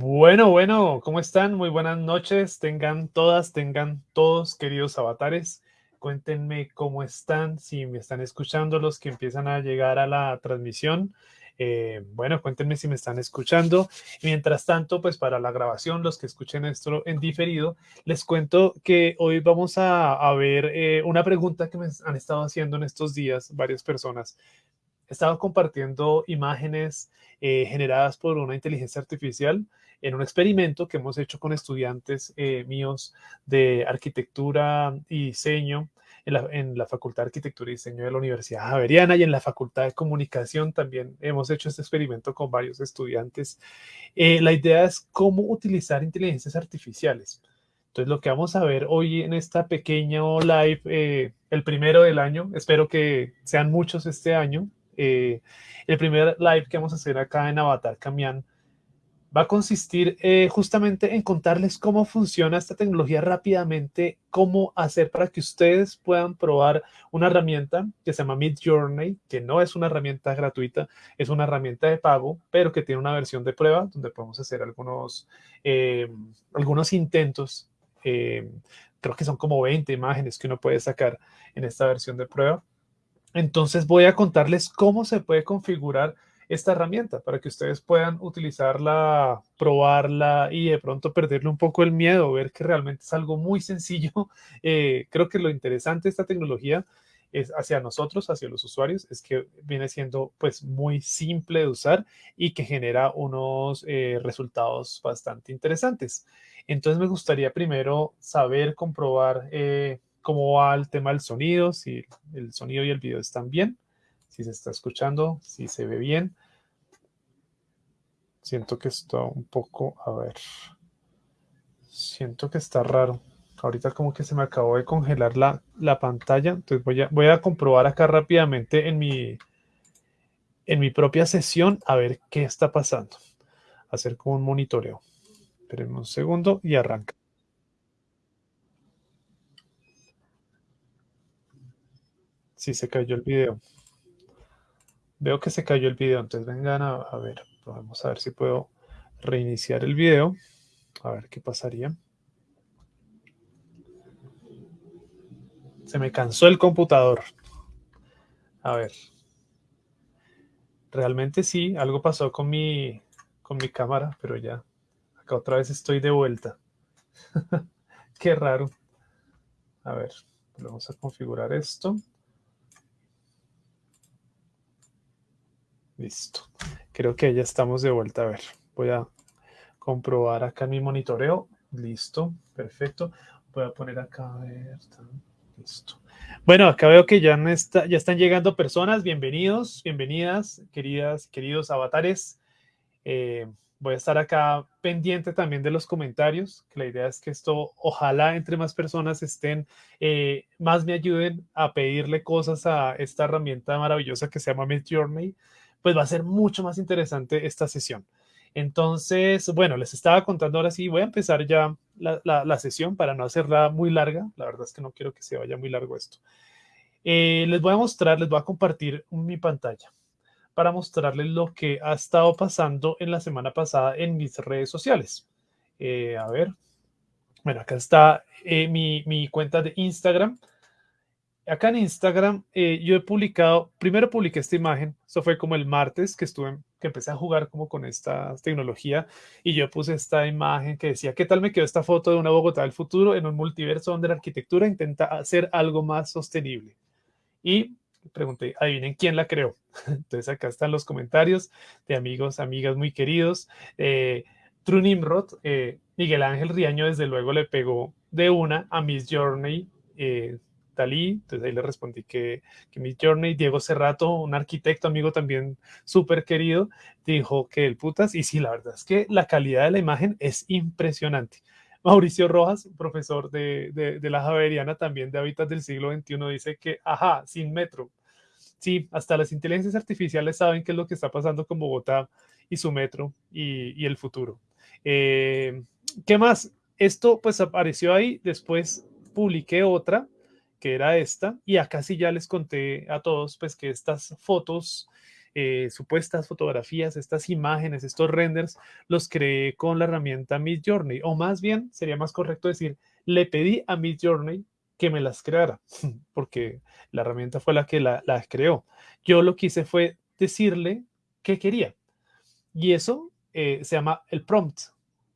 Bueno, bueno, ¿cómo están? Muy buenas noches. Tengan todas, tengan todos, queridos avatares. Cuéntenme cómo están, si me están escuchando los que empiezan a llegar a la transmisión. Eh, bueno, cuéntenme si me están escuchando. mientras tanto, pues para la grabación, los que escuchen esto en diferido, les cuento que hoy vamos a, ver eh, una pregunta que me han estado haciendo en estos días varias personas. He estado compartiendo imágenes eh, generadas por una inteligencia artificial en un experimento que hemos hecho con estudiantes eh, míos de arquitectura y diseño en la, Facultad de Arquitectura y Diseño de la Universidad Javeriana y en la Facultad de Comunicación también hemos hecho este experimento con varios estudiantes. Eh, la idea es cómo utilizar inteligencias artificiales. Entonces, lo que vamos a ver hoy en esta pequeña live, el primero del año, espero que sean muchos este año, eh, el primer live que vamos a hacer acá en Avatar Camián va a consistir eh, justamente en contarles cómo funciona esta tecnología rápidamente, cómo hacer para que ustedes puedan probar una herramienta que se llama Mid Journey, que no es una herramienta gratuita, es una herramienta de pago, pero que tiene una versión de prueba donde podemos hacer algunos, eh, algunos intentos. creo que son como 20 imágenes que uno puede sacar en esta versión de prueba entonces voy a contarles cómo se puede configurar esta herramienta para que ustedes puedan utilizarla, probarla y de pronto perderle un poco el miedo, ver que realmente es algo muy sencillo. Eh, creo que lo interesante de esta tecnología es hacia nosotros, hacia los usuarios, es que viene siendo pues muy simple de usar y que genera unos eh, resultados bastante interesantes. Entonces me gustaría primero saber, comprobar eh, cómo va el tema del sonido, si el sonido y el video están bien, si se está escuchando, si se ve bien. Siento que está un poco, a ver, siento que está raro. Ahorita como que se me acabó de congelar la, la pantalla, entonces voy a, voy a comprobar acá rápidamente en mi, en mi propia sesión a ver qué está pasando. Hacer como un monitoreo. Esperen un segundo y arranca. Sí, se cayó el video. Veo que se cayó el video, entonces vengan a, ver. Vamos a ver si puedo reiniciar el video. A ver qué pasaría. Se me cansó el computador. A ver. Realmente sí, algo pasó con mi, con mi cámara, pero ya. Acá otra vez estoy de vuelta. Qué raro. A ver, vamos a configurar esto. Listo. Creo que ya estamos de vuelta. A ver, voy a comprobar acá mi monitoreo. Listo, perfecto. Voy a poner acá, a ver, listo. Bueno, acá veo que ya, está, ya están llegando personas. Bienvenidos, bienvenidas, queridas, queridos avatares. Eh, voy a estar acá pendiente también de los comentarios, que la idea es que esto, ojalá entre más personas estén, eh, más me ayuden a pedirle cosas a esta herramienta maravillosa que se llama Midjourney pues va a ser mucho más interesante esta sesión. Entonces, bueno, les estaba contando ahora sí, voy a empezar ya la, sesión para no hacerla muy larga. La verdad es que no quiero que se vaya muy largo esto. Eh, les voy a mostrar, les voy a compartir mi pantalla para mostrarles lo que ha estado pasando en la semana pasada en mis redes sociales. Eh, a ver, bueno, acá está eh, mi, mi cuenta de Instagram acá en Instagram eh, yo he publicado, primero publiqué esta imagen, eso fue como el martes que estuve, que empecé a jugar como con esta tecnología y yo puse esta imagen que decía, ¿qué tal me quedó esta foto de una Bogotá del futuro en un multiverso donde la arquitectura intenta hacer algo más sostenible? Y pregunté, adivinen quién la creó. Entonces acá están los comentarios de amigos, amigas muy queridos. Eh, True Nimrod, eh, Miguel Ángel Riaño desde luego le pegó de una a Miss Journey, eh, Dalí, entonces ahí le respondí que, que mi Journey, Diego Cerrato, un arquitecto amigo también súper querido, dijo que el putas, y sí, la verdad es que la calidad de la imagen es impresionante. Mauricio Rojas, profesor de, de, la Javeriana, también de Hábitats del siglo XXI, dice que, ajá, sin metro. Sí, hasta las inteligencias artificiales saben qué es lo que está pasando con Bogotá y su metro y, y el futuro. Eh, ¿Qué más? Esto pues apareció ahí, después publiqué otra que era esta, y acá sí ya les conté a todos pues que estas fotos eh, supuestas fotografías, estas imágenes, estos renders, los creé con la herramienta Midjourney, o más bien sería más correcto decir, le pedí a Midjourney que me las creara, porque la herramienta fue la que las la creó. Yo lo que hice fue decirle qué quería. Y eso eh, se llama el prompt.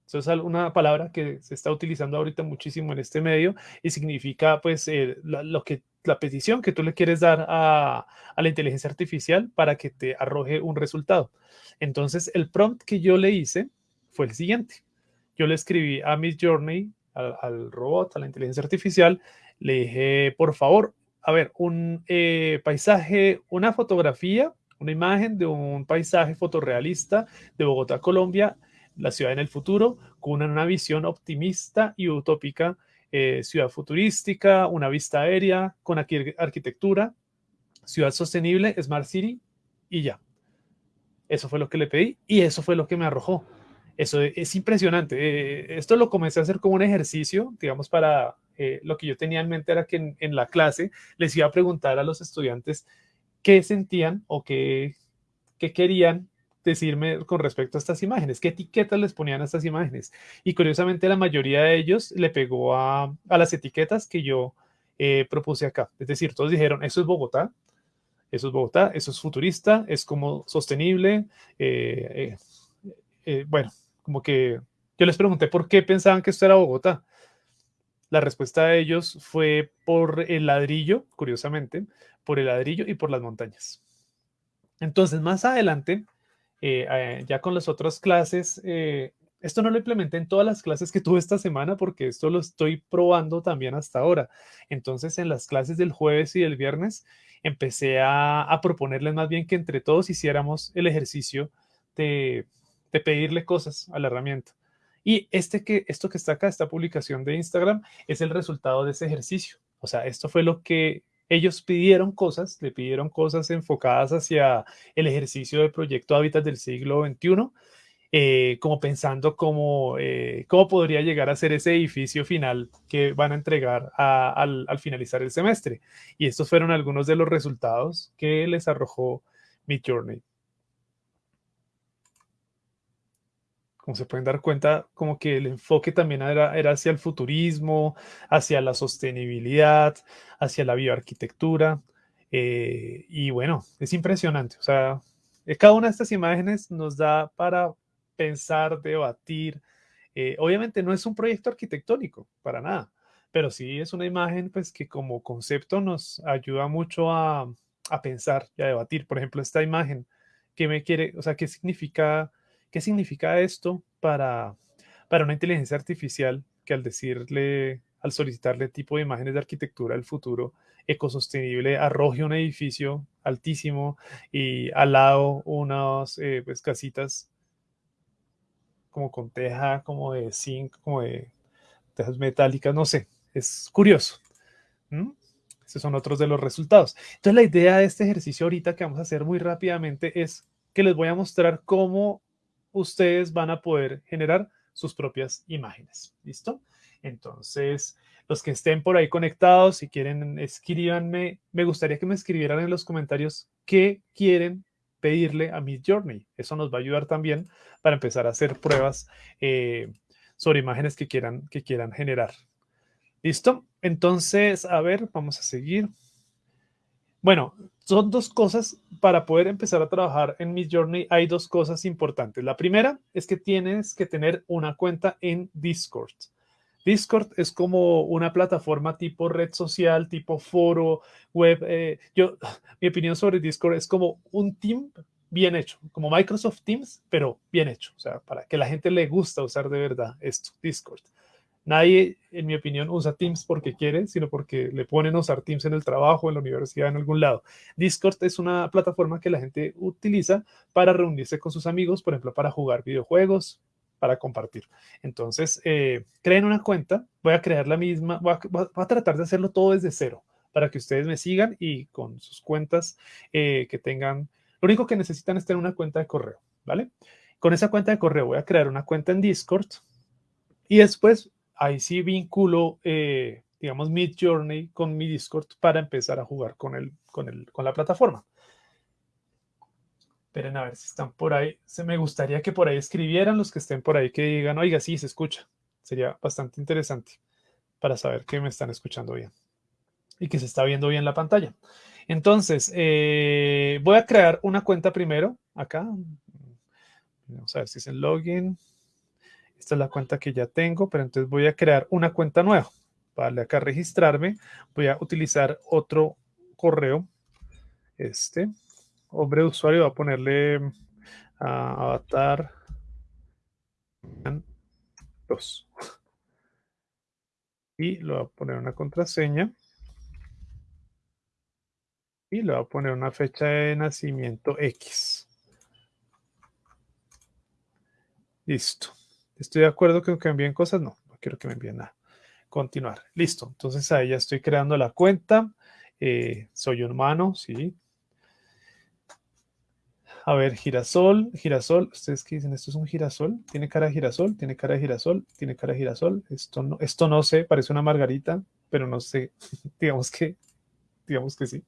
Eso es una palabra que se está utilizando ahorita muchísimo en este medio y significa pues eh, lo que la petición que tú le quieres dar a, a, la inteligencia artificial para que te arroje un resultado. Entonces, el prompt que yo le hice fue el siguiente. Yo le escribí a Miss Journey, al, robot, a la inteligencia artificial, le dije, por favor, a ver, un eh, paisaje, una fotografía, una imagen de un paisaje fotorrealista de Bogotá, Colombia, la ciudad en el futuro, con una, visión optimista y utópica, eh, ciudad futurística, una vista aérea, con arquitectura, ciudad sostenible, Smart City y ya. Eso fue lo que le pedí y eso fue lo que me arrojó. Eso es impresionante. Eh, esto lo comencé a hacer como un ejercicio, digamos, para eh, lo que yo tenía en mente era que en, la clase les iba a preguntar a los estudiantes qué sentían o qué, qué querían decirme con respecto a estas imágenes, qué etiquetas les ponían a estas imágenes. Y curiosamente la mayoría de ellos le pegó a, a las etiquetas que yo eh, propuse acá. Es decir, todos dijeron, eso es Bogotá, eso es Bogotá, eso es futurista, es como sostenible. Eh, eh, bueno, como que yo les pregunté por qué pensaban que esto era Bogotá. La respuesta de ellos fue por el ladrillo, curiosamente, por el ladrillo y por las montañas. Entonces, más adelante, eh, ya con las otras clases, eh, esto no lo implementé en todas las clases que tuve esta semana porque esto lo estoy probando también hasta ahora. Entonces, en las clases del jueves y del viernes, empecé a, a proponerles más bien que entre todos hiciéramos el ejercicio de, de pedirle cosas a la herramienta. Y este que, esto que está acá, esta publicación de Instagram, es el resultado de ese ejercicio. O sea, esto fue lo que ellos pidieron cosas, le pidieron cosas enfocadas hacia el ejercicio del proyecto Hábitat del siglo XXI, eh, como pensando cómo, eh, cómo podría llegar a ser ese edificio final que van a entregar al, al, finalizar el semestre. Y estos fueron algunos de los resultados que les arrojó Midjourney. Como se pueden dar cuenta, como que el enfoque también era, era hacia el futurismo, hacia la sostenibilidad, hacia la bioarquitectura. Eh, y bueno, es impresionante. O sea, eh, cada una de estas imágenes nos da para pensar, debatir. Eh, obviamente no es un proyecto arquitectónico, para nada, pero sí es una imagen pues que como concepto nos ayuda mucho a, a pensar y a debatir. Por ejemplo, esta imagen, ¿qué me quiere, o sea, qué significa ¿Qué significa esto para, para una inteligencia artificial que al decirle, al solicitarle tipo de imágenes de arquitectura del futuro ecosostenible, arroje un edificio altísimo y al lado unas eh, pues, casitas como con teja, como de zinc, como de tejas metálicas, no sé, es curioso. Estos son otros de los resultados. Entonces la idea de este ejercicio ahorita que vamos a hacer muy rápidamente es que les voy a mostrar cómo ustedes van a poder generar sus propias imágenes. ¿Listo? Entonces, los que estén por ahí conectados, si quieren, escríbanme. Me gustaría que me escribieran en los comentarios qué quieren pedirle a Miss Journey. Eso nos va a ayudar también para empezar a hacer pruebas eh, sobre imágenes que quieran, que quieran generar. ¿Listo? Entonces, a ver, vamos a seguir. Bueno, son dos cosas para poder empezar a trabajar en Miss Journey. Hay dos cosas importantes. La primera es que tienes que tener una cuenta en Discord. Discord es como una plataforma tipo red social, tipo foro, web. Eh, yo, mi opinión sobre Discord es como un team bien hecho, como Microsoft Teams, pero bien hecho. O sea, para que la gente le gusta usar de verdad esto, Discord. Nadie, en mi opinión, usa Teams porque quiere, sino porque le ponen a usar Teams en el trabajo, en la universidad, en algún lado. Discord es una plataforma que la gente utiliza para reunirse con sus amigos, por ejemplo, para jugar videojuegos, para compartir. Entonces, eh, creen una cuenta, voy a crear la misma, voy a, tratar de hacerlo todo desde cero, para que ustedes me sigan y con sus cuentas eh, que tengan, lo único que necesitan es tener una cuenta de correo, ¿vale? Con esa cuenta de correo voy a crear una cuenta en Discord y después ahí sí vinculo, eh, digamos, Mid Journey con mi Discord para empezar a jugar con, el, con, el, con la plataforma. Esperen a ver si están por ahí. Se me gustaría que por ahí escribieran los que estén por ahí que digan, oiga, sí, se escucha. Sería bastante interesante para saber que me están escuchando bien y que se está viendo bien la pantalla. Entonces, eh, voy a crear una cuenta primero acá. Vamos a ver si es el login. Esta es la cuenta que ya tengo, pero entonces voy a crear una cuenta nueva. Vale, acá registrarme. Voy a utilizar otro correo. Este hombre de usuario va a ponerle a avatar 2 y le va a poner una contraseña y le va a poner una fecha de nacimiento X. Listo. ¿Estoy de acuerdo que me envíen cosas? No, no quiero que me envíen nada. Continuar. Listo. Entonces ahí ya estoy creando la cuenta. Eh, soy humano, sí. A ver, girasol, girasol. ¿Ustedes qué dicen? ¿Esto es un girasol? ¿Tiene cara de girasol? ¿Tiene cara de girasol? ¿Tiene cara de girasol? Esto no, esto no sé, parece una margarita, pero no sé. digamos que, digamos que sí.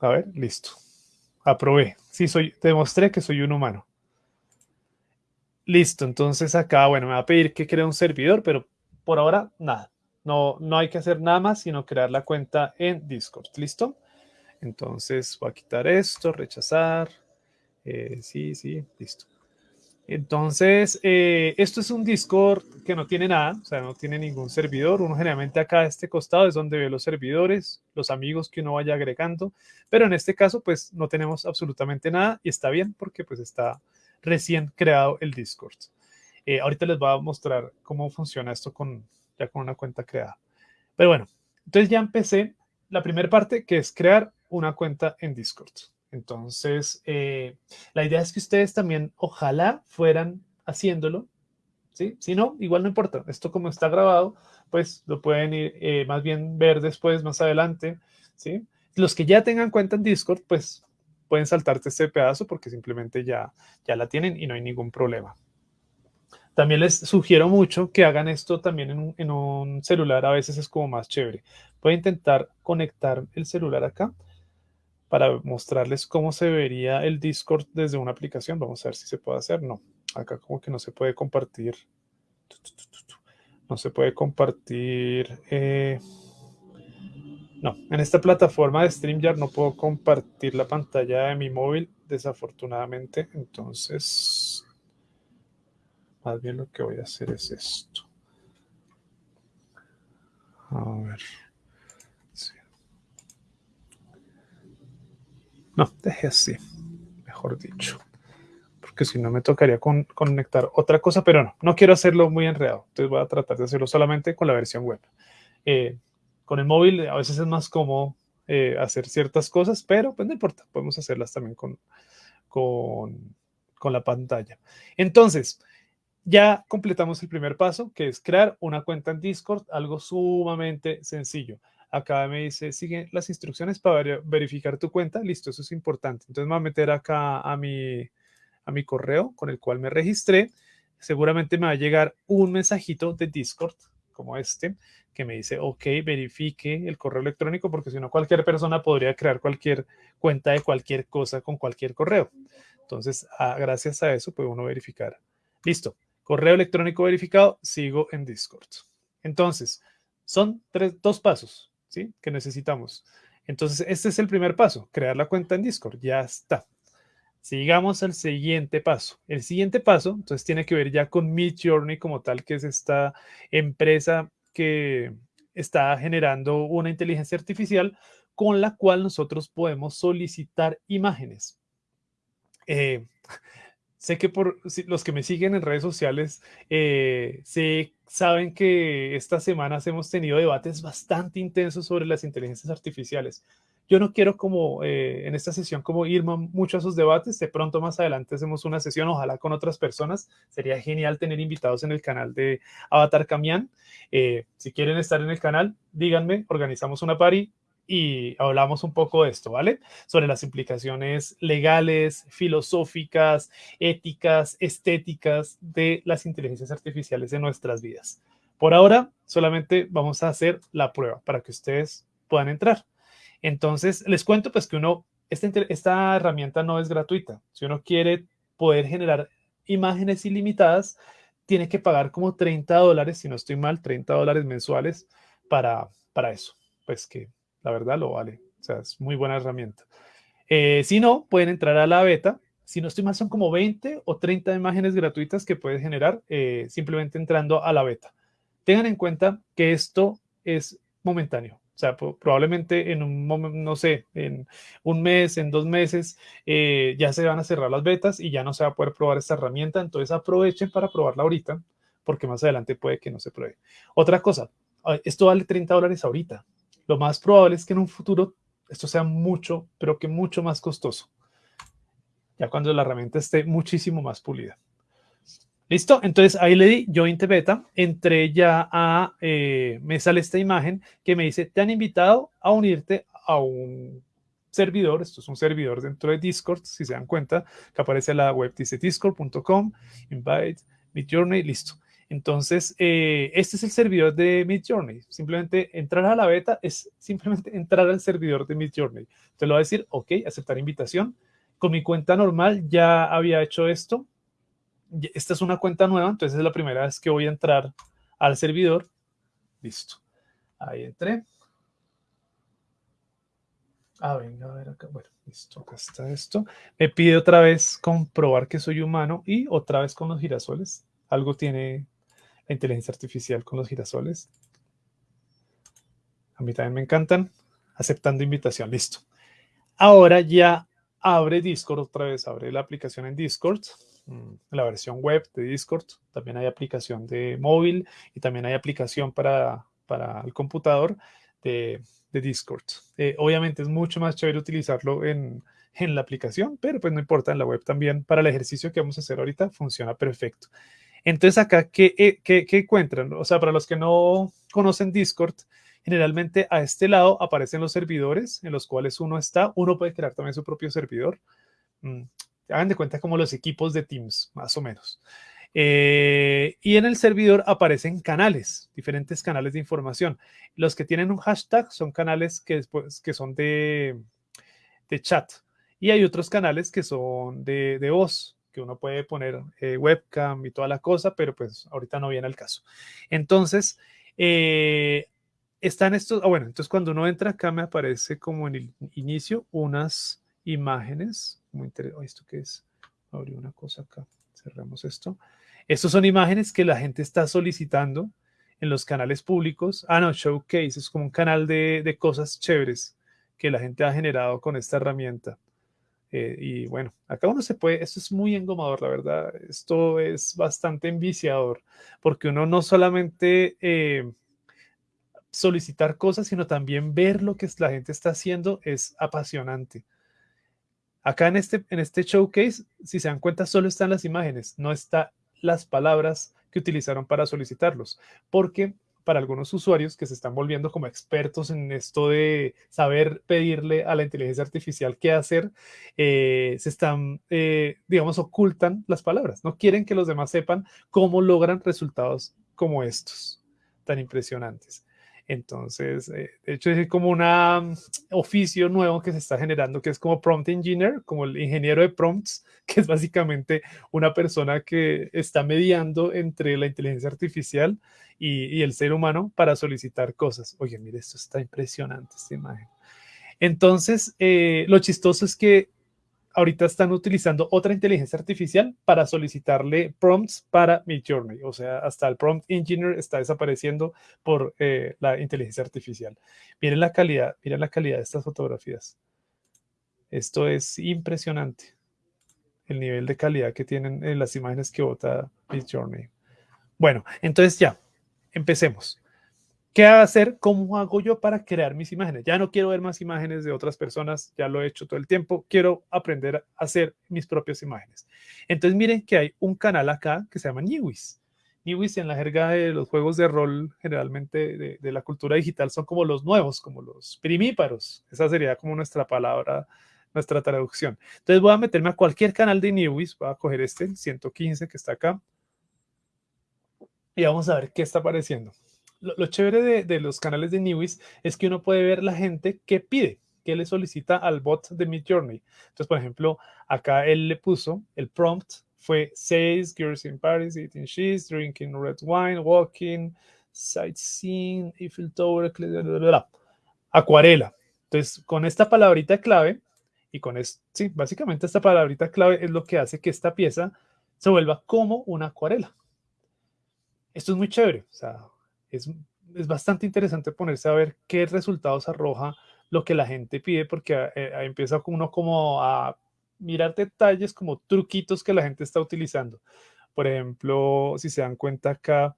A ver, listo. Aprobé. Sí, soy, demostré que soy un humano. Listo, entonces acá, bueno, me va a pedir que cree un servidor, pero por ahora nada. No, no hay que hacer nada más, sino crear la cuenta en Discord. ¿Listo? Entonces voy a quitar esto, rechazar. Eh, sí, sí, listo. Entonces, eh, esto es un Discord que no tiene nada, o sea, no tiene ningún servidor. Uno generalmente acá a este costado es donde ve los servidores, los amigos que uno vaya agregando, pero en este caso, pues no tenemos absolutamente nada y está bien porque pues está recién creado el Discord. Eh, ahorita les voy a mostrar cómo funciona esto con, ya con una cuenta creada. Pero bueno, entonces ya empecé la primera parte que es crear una cuenta en Discord. Entonces, eh, la idea es que ustedes también ojalá fueran haciéndolo, ¿sí? Si no, igual no importa. Esto como está grabado, pues lo pueden ir, eh, más bien ver después, más adelante, ¿sí? Los que ya tengan cuenta en Discord, pues pueden saltarte este pedazo porque simplemente ya, ya la tienen y no hay ningún problema. También les sugiero mucho que hagan esto también en un, en un celular, a veces es como más chévere. Voy a intentar conectar el celular acá para mostrarles cómo se vería el Discord desde una aplicación. Vamos a ver si se puede hacer. No, acá como que no se puede compartir. No se puede compartir. Eh, no, en esta plataforma de StreamYard no puedo compartir la pantalla de mi móvil, desafortunadamente. Entonces, más bien lo que voy a hacer es esto. A ver. No, deje así, mejor dicho. Porque si no me tocaría conectar otra cosa, pero no, no quiero hacerlo muy enredado. Entonces voy a tratar de hacerlo solamente con la versión web. Eh, con el móvil a veces es más cómodo eh, hacer ciertas cosas, pero pues no importa, podemos hacerlas también con, con, la pantalla. Entonces, ya completamos el primer paso, que es crear una cuenta en Discord, algo sumamente sencillo acá me dice, sigue las instrucciones para verificar tu cuenta. Listo, eso es importante. Entonces me voy a meter acá a mi, a mi correo con el cual me registré. Seguramente me va a llegar un mensajito de Discord como este que me dice, ok, verifique el correo electrónico porque si no cualquier persona podría crear cualquier cuenta de cualquier cosa con cualquier correo. Entonces, ah, gracias a eso puede uno verificar. Listo, correo electrónico verificado, sigo en Discord. Entonces, son tres, dos pasos. ¿sí? Que necesitamos. Entonces, este es el primer paso, crear la cuenta en Discord. Ya está. Sigamos al siguiente paso. El siguiente paso, entonces, tiene que ver ya con Midjourney como tal, que es esta empresa que está generando una inteligencia artificial con la cual nosotros podemos solicitar imágenes. Eh, sé que por los que me siguen en redes sociales, eh, saben que estas semanas hemos tenido debates bastante intensos sobre las inteligencias artificiales. Yo no quiero como eh, en esta sesión como ir mucho a esos debates. De pronto más adelante hacemos una sesión, ojalá con otras personas. Sería genial tener invitados en el canal de Avatar Camián. Eh, si quieren estar en el canal, díganme, organizamos una party y hablamos un poco de esto, ¿vale? Sobre las implicaciones legales, filosóficas, éticas, estéticas de las inteligencias artificiales en nuestras vidas. Por ahora, solamente vamos a hacer la prueba para que ustedes puedan entrar. Entonces, les cuento pues que uno esta, herramienta no es gratuita. Si uno quiere poder generar imágenes ilimitadas, tiene que pagar como 30 dólares, si no estoy mal, 30 dólares mensuales para, para eso. Pues que la verdad lo vale. O sea, es muy buena herramienta. Eh, si no, pueden entrar a la beta. Si no estoy mal, son como 20 o 30 imágenes gratuitas que puedes generar eh, simplemente entrando a la beta. Tengan en cuenta que esto es momentáneo. Sea, probablemente en un momento, no sé, en un mes, en dos meses, eh, ya se van a cerrar las betas y ya no se va a poder probar esta herramienta. Entonces aprovechen para probarla ahorita, porque más adelante puede que no se pruebe. Otra cosa, esto vale 30 dólares ahorita. Lo más probable es que en un futuro esto sea mucho, pero que mucho más costoso. Ya cuando la herramienta esté muchísimo más pulida. ¿Listo? Entonces ahí le di Join Beta, entré ya a, eh, me sale esta imagen que me dice, te han invitado a unirte a un servidor, esto es un servidor dentro de Discord, si se dan cuenta, que aparece la web, dice discord.com, invite, Midjourney, listo. Entonces, eh, este es el servidor de Midjourney. Simplemente entrar a la beta es simplemente entrar al servidor de Midjourney. Te lo va a decir, ok, aceptar invitación. Con mi cuenta normal ya había hecho esto esta es una cuenta nueva, entonces es la primera vez que voy a entrar al servidor. Listo. Ahí entré. Ah, venga, a ver acá. Bueno, listo, acá está esto. Me pide otra vez comprobar que soy humano y otra vez con los girasoles. Algo tiene la inteligencia artificial con los girasoles. A mí también me encantan. Aceptando invitación, listo. Ahora ya abre Discord otra vez, abre la aplicación en Discord. Mm, la versión web de Discord, también hay aplicación de móvil y también hay aplicación para, para el computador de, de Discord. Eh, obviamente es mucho más chévere utilizarlo en, en, la aplicación, pero pues no importa, en la web también para el ejercicio que vamos a hacer ahorita funciona perfecto. Entonces acá, ¿qué, eh, qué, qué encuentran? O sea, para los que no conocen Discord, generalmente a este lado aparecen los servidores en los cuales uno está. Uno puede crear también su propio servidor. Hagan de cuenta como los equipos de Teams, más o menos. Eh, y en el servidor aparecen canales, diferentes canales de información. Los que tienen un hashtag son canales que, después, que son de, de chat. Y hay otros canales que son de, de voz, que uno puede poner eh, webcam y toda la cosa, pero pues ahorita no viene el caso. Entonces, eh, están estos, ah, bueno, entonces cuando uno entra acá me aparece como en el inicio unas imágenes muy interesante. ¿Esto qué es? Abrí una cosa acá. Cerramos esto. Estos son imágenes que la gente está solicitando en los canales públicos. Ah, no, Showcase es como un canal de, de cosas chéveres que la gente ha generado con esta herramienta. Eh, y bueno, acá uno se puede, esto es muy engomador, la verdad. Esto es bastante enviciador, porque uno no solamente eh, solicitar cosas, sino también ver lo que la gente está haciendo es apasionante. Acá en este, en este showcase, si se dan cuenta, solo están las imágenes, no están las palabras que utilizaron para solicitarlos, porque para algunos usuarios que se están volviendo como expertos en esto de saber pedirle a la inteligencia artificial qué hacer, eh, se están, eh, digamos, ocultan las palabras. No quieren que los demás sepan cómo logran resultados como estos, tan impresionantes. Entonces, eh, de hecho, es como un mm, oficio nuevo que se está generando, que es como prompt engineer, como el ingeniero de prompts, que es básicamente una persona que está mediando entre la inteligencia artificial y, el ser humano para solicitar cosas. Oye, mire, esto está impresionante, esta imagen. Entonces, eh, lo chistoso es que ahorita están utilizando otra inteligencia artificial para solicitarle prompts para Midjourney. O sea, hasta el prompt engineer está desapareciendo por eh, la inteligencia artificial. Miren la calidad, miren la calidad de estas fotografías. Esto es impresionante. El nivel de calidad que tienen en las imágenes que vota Midjourney. Bueno, entonces ya, empecemos. ¿Qué hacer? ¿Cómo hago yo para crear mis imágenes? Ya no quiero ver más imágenes de otras personas, ya lo he hecho todo el tiempo, quiero aprender a hacer mis propias imágenes. Entonces miren que hay un canal acá que se llama Niwis. Niwis en la jerga de los juegos de rol, generalmente de, de, la cultura digital, son como los nuevos, como los primíparos. Esa sería como nuestra palabra, nuestra traducción. Entonces voy a meterme a cualquier canal de Niwis, voy a coger este, 115 que está acá, y vamos a ver qué está apareciendo lo, chévere de, los canales de Newis es que uno puede ver la gente que pide. ¿qué le solicita al bot de Midjourney? Entonces, por ejemplo, acá él le puso, el prompt fue Says, girls in Paris, eating cheese, drinking red wine, walking, sightseeing, Eiffel Tower, bla, acuarela. Entonces, con esta palabrita clave, y con esto, sí, básicamente esta palabrita clave es lo que hace que esta pieza se vuelva como una acuarela. Esto es muy chévere, o sea, es, es bastante interesante ponerse a ver qué resultados arroja lo que la gente pide, porque eh, empieza uno como a mirar detalles, como truquitos que la gente está utilizando. Por ejemplo, si se dan cuenta acá,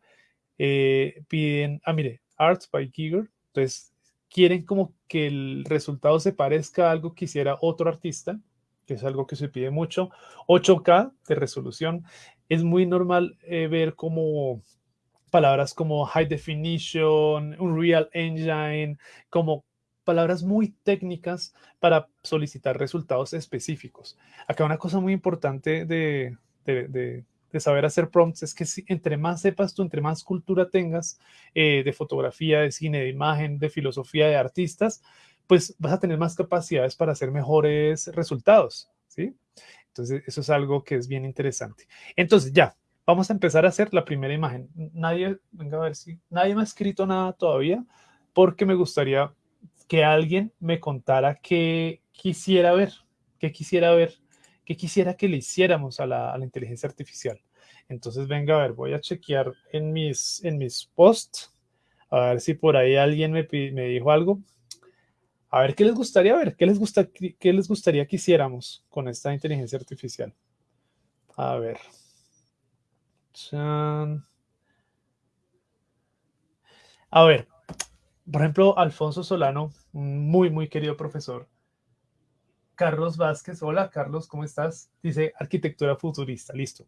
eh, piden, ah, mire, Arts by Giger, entonces quieren como que el resultado se parezca a algo que hiciera otro artista, que es algo que se pide mucho. 8K de resolución. Es muy normal eh, ver como palabras como high definition, Unreal Engine, como palabras muy técnicas para solicitar resultados específicos. Acá una cosa muy importante de, de, de, saber hacer prompts es que si, entre más sepas tú, entre más cultura tengas eh, de fotografía, de cine, de imagen, de filosofía, de artistas, pues vas a tener más capacidades para hacer mejores resultados, ¿sí? Entonces, eso es algo que es bien interesante. Entonces, ya, Vamos a empezar a hacer la primera imagen. Nadie, venga a ver si, nadie me ha escrito nada todavía porque me gustaría que alguien me contara qué quisiera ver, qué quisiera ver, qué quisiera que le hiciéramos a la, inteligencia artificial. Entonces, venga a ver, voy a chequear en mis, en mis posts, a ver si por ahí alguien me, me dijo algo. A ver qué les gustaría ver, qué les, gusta, qué les gustaría que hiciéramos con esta inteligencia artificial. A ver. A ver, por ejemplo, Alfonso Solano, muy, muy querido profesor. Carlos Vázquez, hola Carlos, ¿cómo estás? Dice arquitectura futurista, listo.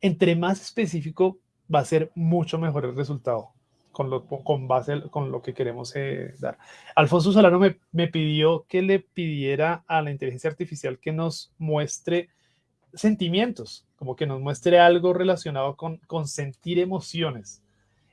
Entre más específico va a ser mucho mejor el resultado con, lo, con base con lo que queremos eh, dar. Alfonso Solano me, me pidió que le pidiera a la inteligencia artificial que nos muestre sentimientos, como que nos muestre algo relacionado con, con sentir emociones.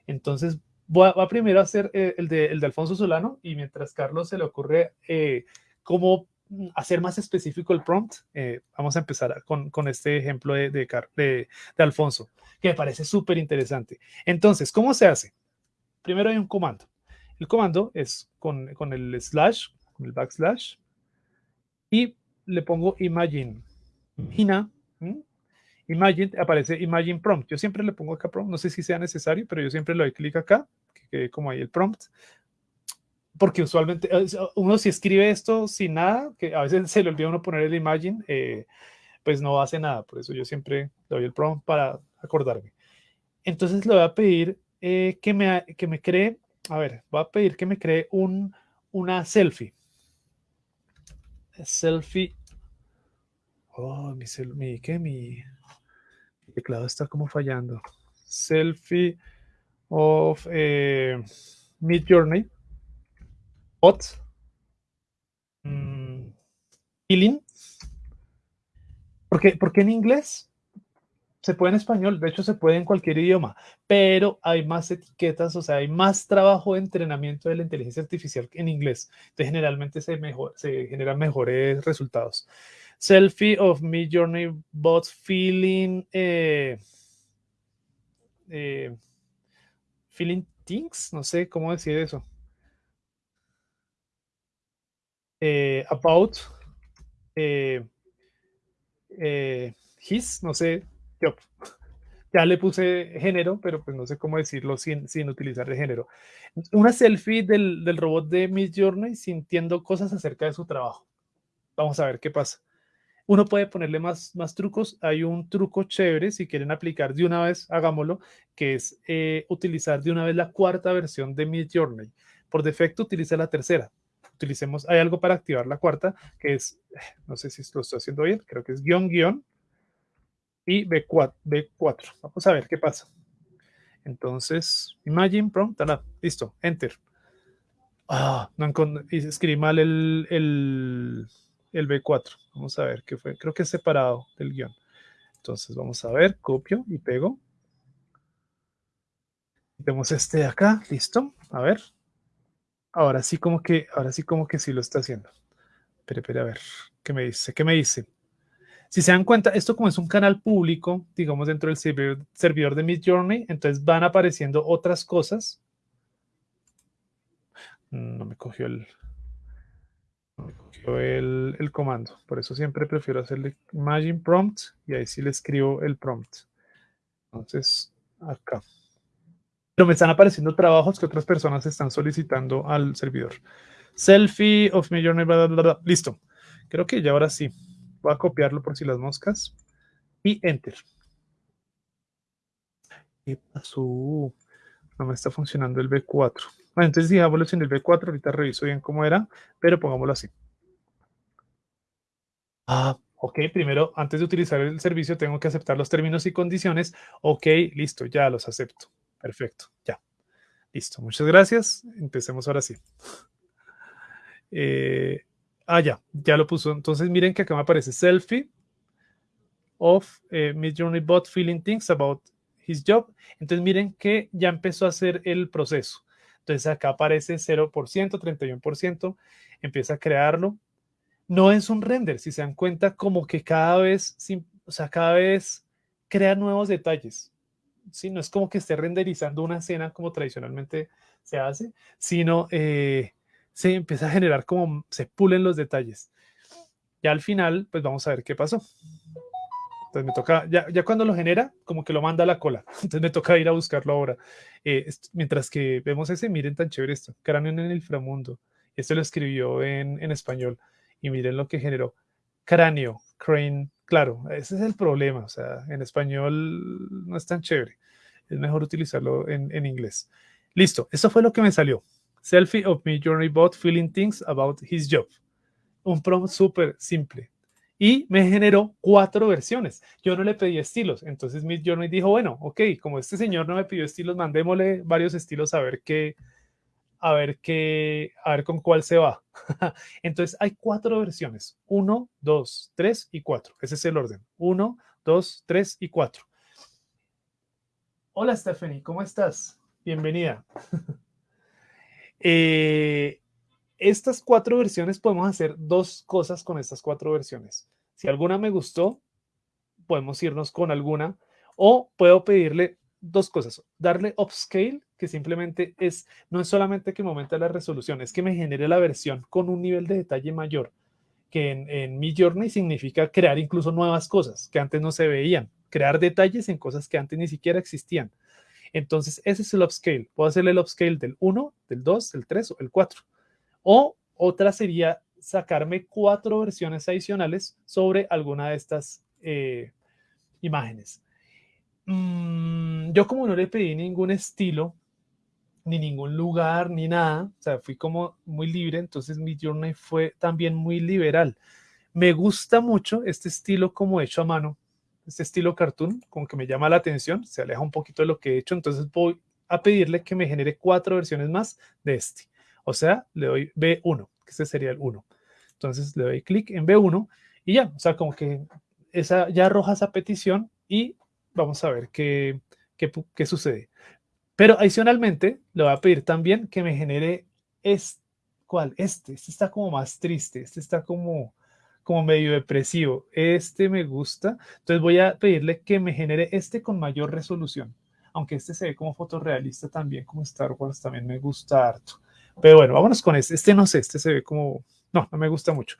Entonces, voy a, primero a hacer eh, el, de, el de Alfonso Solano y mientras Carlos se le ocurre eh, cómo hacer más específico el prompt, eh, vamos a empezar con, con este ejemplo de, de, de, Alfonso, que me parece súper interesante. Entonces, ¿cómo se hace? Primero hay un comando. El comando es con, con el slash, con el backslash, y le pongo imagine Imagina, Imagine, aparece Imagine Prompt. Yo siempre le pongo acá prompt, no sé si sea necesario, pero yo siempre le doy clic acá, que quede como ahí el prompt. Porque usualmente eh, uno si escribe esto sin nada, que a veces se le olvida uno poner el Imagine, eh, pues no hace nada. Por eso yo siempre doy el prompt para acordarme. Entonces le voy a pedir eh, que, me, que me cree, a ver, voy a pedir que me cree un, una selfie. Selfie Oh, mi, mi, ¿qué? Mi, teclado está como fallando. Selfie of eh, Mid Journey. Bot. Mm, feeling. ¿Por qué, en inglés? Se puede en español, de hecho se puede en cualquier idioma, pero hay más etiquetas, o sea, hay más trabajo de entrenamiento de la inteligencia artificial en inglés. Entonces, generalmente se, mejor, se generan mejores resultados. Selfie of me journey bot feeling eh, eh, feeling things, no sé cómo decir eso. Eh, about his, no sé, ya le puse género, pero pues no sé cómo decirlo sin, sin utilizar de género. Una selfie del, del robot de Miss Journey sintiendo cosas acerca de su trabajo. Vamos a ver qué pasa. Uno puede ponerle más, más trucos. Hay un truco chévere, si quieren aplicar de una vez, hagámoslo, que es eh, utilizar de una vez la cuarta versión de Mid Journey. Por defecto, utiliza la tercera. Utilicemos, hay algo para activar la cuarta, que es, no sé si lo estoy haciendo bien, creo que es guion, guion y B4. B4. Vamos a ver qué pasa. Entonces, Imagine Prompt, listo, Enter. Ah, no escribí mal el, el, el B4. Vamos a ver qué fue. Creo que es separado del guion. Entonces vamos a ver, copio y pego. Tenemos este de acá, listo. A ver. Ahora sí como que, ahora sí como que sí lo está haciendo. Espera, espera, a ver, ¿qué me dice? ¿Qué me dice? Si se dan cuenta, esto como es un canal público, digamos dentro del servidor, servidor de Midjourney, entonces van apareciendo otras cosas. No me cogió el, el, el comando. Por eso siempre prefiero hacerle Imagine Prompt y ahí sí le escribo el prompt. Entonces, acá. Pero me están apareciendo trabajos que otras personas están solicitando al servidor. Selfie of Midjourney, bla, bla, bla, Listo. Creo que ya ahora sí. Voy a copiarlo por si las moscas. Y Enter. ¿Qué pasó? No me está funcionando el B4. Bueno, entonces digámoslo en el B4. Ahorita reviso bien cómo era, pero pongámoslo así. Ah, ok. Primero, antes de utilizar el servicio, tengo que aceptar los términos y condiciones. Ok, listo, ya los acepto. Perfecto, ya. Listo, muchas gracias. Empecemos ahora sí. Eh, Ah, ya, ya lo puso. Entonces miren que acá me aparece selfie of eh, Midjourney bot feeling things about his job. Entonces miren que ya empezó a hacer el proceso. Entonces acá aparece 0%, 31%, empieza a crearlo. No es un render, si se dan cuenta, como que cada vez, o sea, cada vez crea nuevos detalles. ¿sí? No es como que esté renderizando una escena como tradicionalmente se hace, sino eh, se empieza a generar como se pulen los detalles. Y al final, pues vamos a ver qué pasó. Entonces me toca, ya, cuando lo genera, como que lo manda a la cola. Entonces me toca ir a buscarlo ahora. Eh, mientras que vemos ese, miren tan chévere esto, cráneo en el inframundo. Esto lo escribió en, español. Y miren lo que generó. Cráneo, crane, claro, ese es el problema. O sea, en español no es tan chévere. Es mejor utilizarlo en, en inglés. Listo, eso fue lo que me salió. Selfie of me journey bot feeling things about his job. Un prompt súper simple. Y me generó cuatro versiones. Yo no le pedí estilos. Entonces Midjourney dijo, bueno, ok, como este señor no me pidió estilos, mandémosle varios estilos a ver qué, a ver qué, a ver con cuál se va. Entonces hay cuatro versiones. Uno, dos, tres y cuatro. Ese es el orden. Uno, dos, tres y cuatro. Hola Stephanie, ¿cómo estás? Bienvenida. Eh, estas cuatro versiones podemos hacer dos cosas con estas cuatro versiones. Si alguna me gustó, podemos irnos con alguna o puedo pedirle dos cosas. Darle upscale, que simplemente es, no es solamente que me aumente la resolución, es que me genere la versión con un nivel de detalle mayor, que en, mi journey significa crear incluso nuevas cosas que antes no se veían, crear detalles en cosas que antes ni siquiera existían. Entonces, ese es el upscale. Puedo hacerle el upscale del 1, del 2, del 3 o el 4. O otra sería sacarme cuatro versiones adicionales sobre alguna de estas eh, imágenes. Mm, yo como no le pedí ningún estilo, ni ningún lugar, ni nada, o sea, fui como muy libre, entonces mi journey fue también muy liberal. Me gusta mucho este estilo como hecho a mano, este estilo cartoon, como que me llama la atención, se aleja un poquito de lo que he hecho, entonces voy a pedirle que me genere cuatro versiones más de este. O sea, le doy B1, que este sería el 1. Entonces le doy clic en B1 y ya, o sea, como que esa, ya arroja esa petición y vamos a ver qué, qué, qué sucede. Pero adicionalmente le voy a pedir también que me genere este, ¿cuál? Este, este está como más triste, este está como, como medio depresivo. Este me gusta. Entonces voy a pedirle que me genere este con mayor resolución. Aunque este se ve como fotorrealista también, como Star Wars, también me gusta harto. Pero bueno, vámonos con este. Este no sé, este se ve como... No, no me gusta mucho.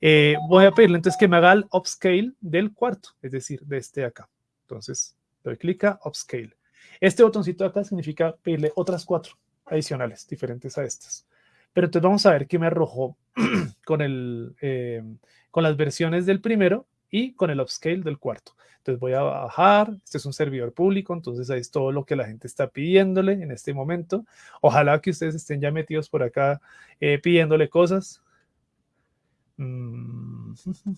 Eh, voy a pedirle entonces que me haga el upscale del cuarto, es decir, de este de acá. Entonces, doy clic a upscale. Este botoncito de acá significa pedirle otras cuatro adicionales, diferentes a estas. Pero entonces vamos a ver qué me arrojó con, el, eh, con las versiones del primero y con el upscale del cuarto. Entonces voy a bajar, este es un servidor público, entonces ahí es todo lo que la gente está pidiéndole en este momento. Ojalá que ustedes estén ya metidos por acá eh, pidiéndole cosas. Mm,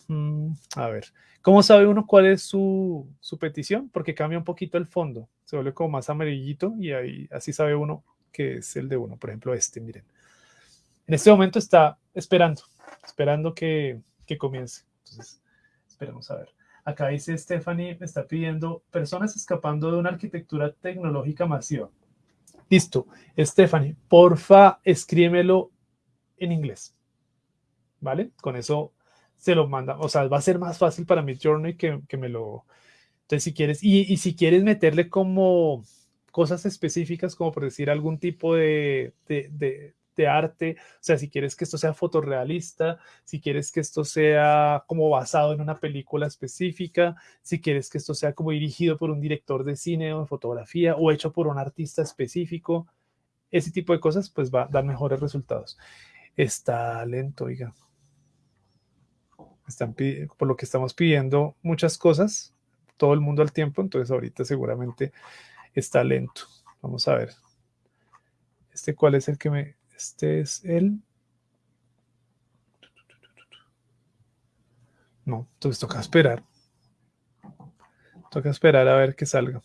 a ver, ¿cómo sabe uno cuál es su, su, petición? Porque cambia un poquito el fondo, se vuelve como más amarillito y ahí así sabe uno que es el de uno. Por ejemplo, este, miren. En este momento está esperando, esperando que, que comience. Entonces, esperemos a ver. Acá dice Stephanie, me está pidiendo personas escapando de una arquitectura tecnológica masiva. Listo. Stephanie, porfa, escríbemelo en inglés. ¿vale? Con eso se lo manda, o sea, va a ser más fácil para mi Journey que, que me lo... Entonces, si quieres, y, y, si quieres meterle como cosas específicas, como por decir algún tipo de, de arte, o sea, si quieres que esto sea fotorrealista, si quieres que esto sea como basado en una película específica, si quieres que esto sea como dirigido por un director de cine o de fotografía o hecho por un artista específico, ese tipo de cosas, pues va a dar mejores resultados. Está lento, oiga. Están por lo que estamos pidiendo muchas cosas, todo el mundo al tiempo, entonces ahorita seguramente está lento. Vamos a ver. Este cuál es el que me este es el... No, entonces toca esperar. Toca esperar a ver que salga.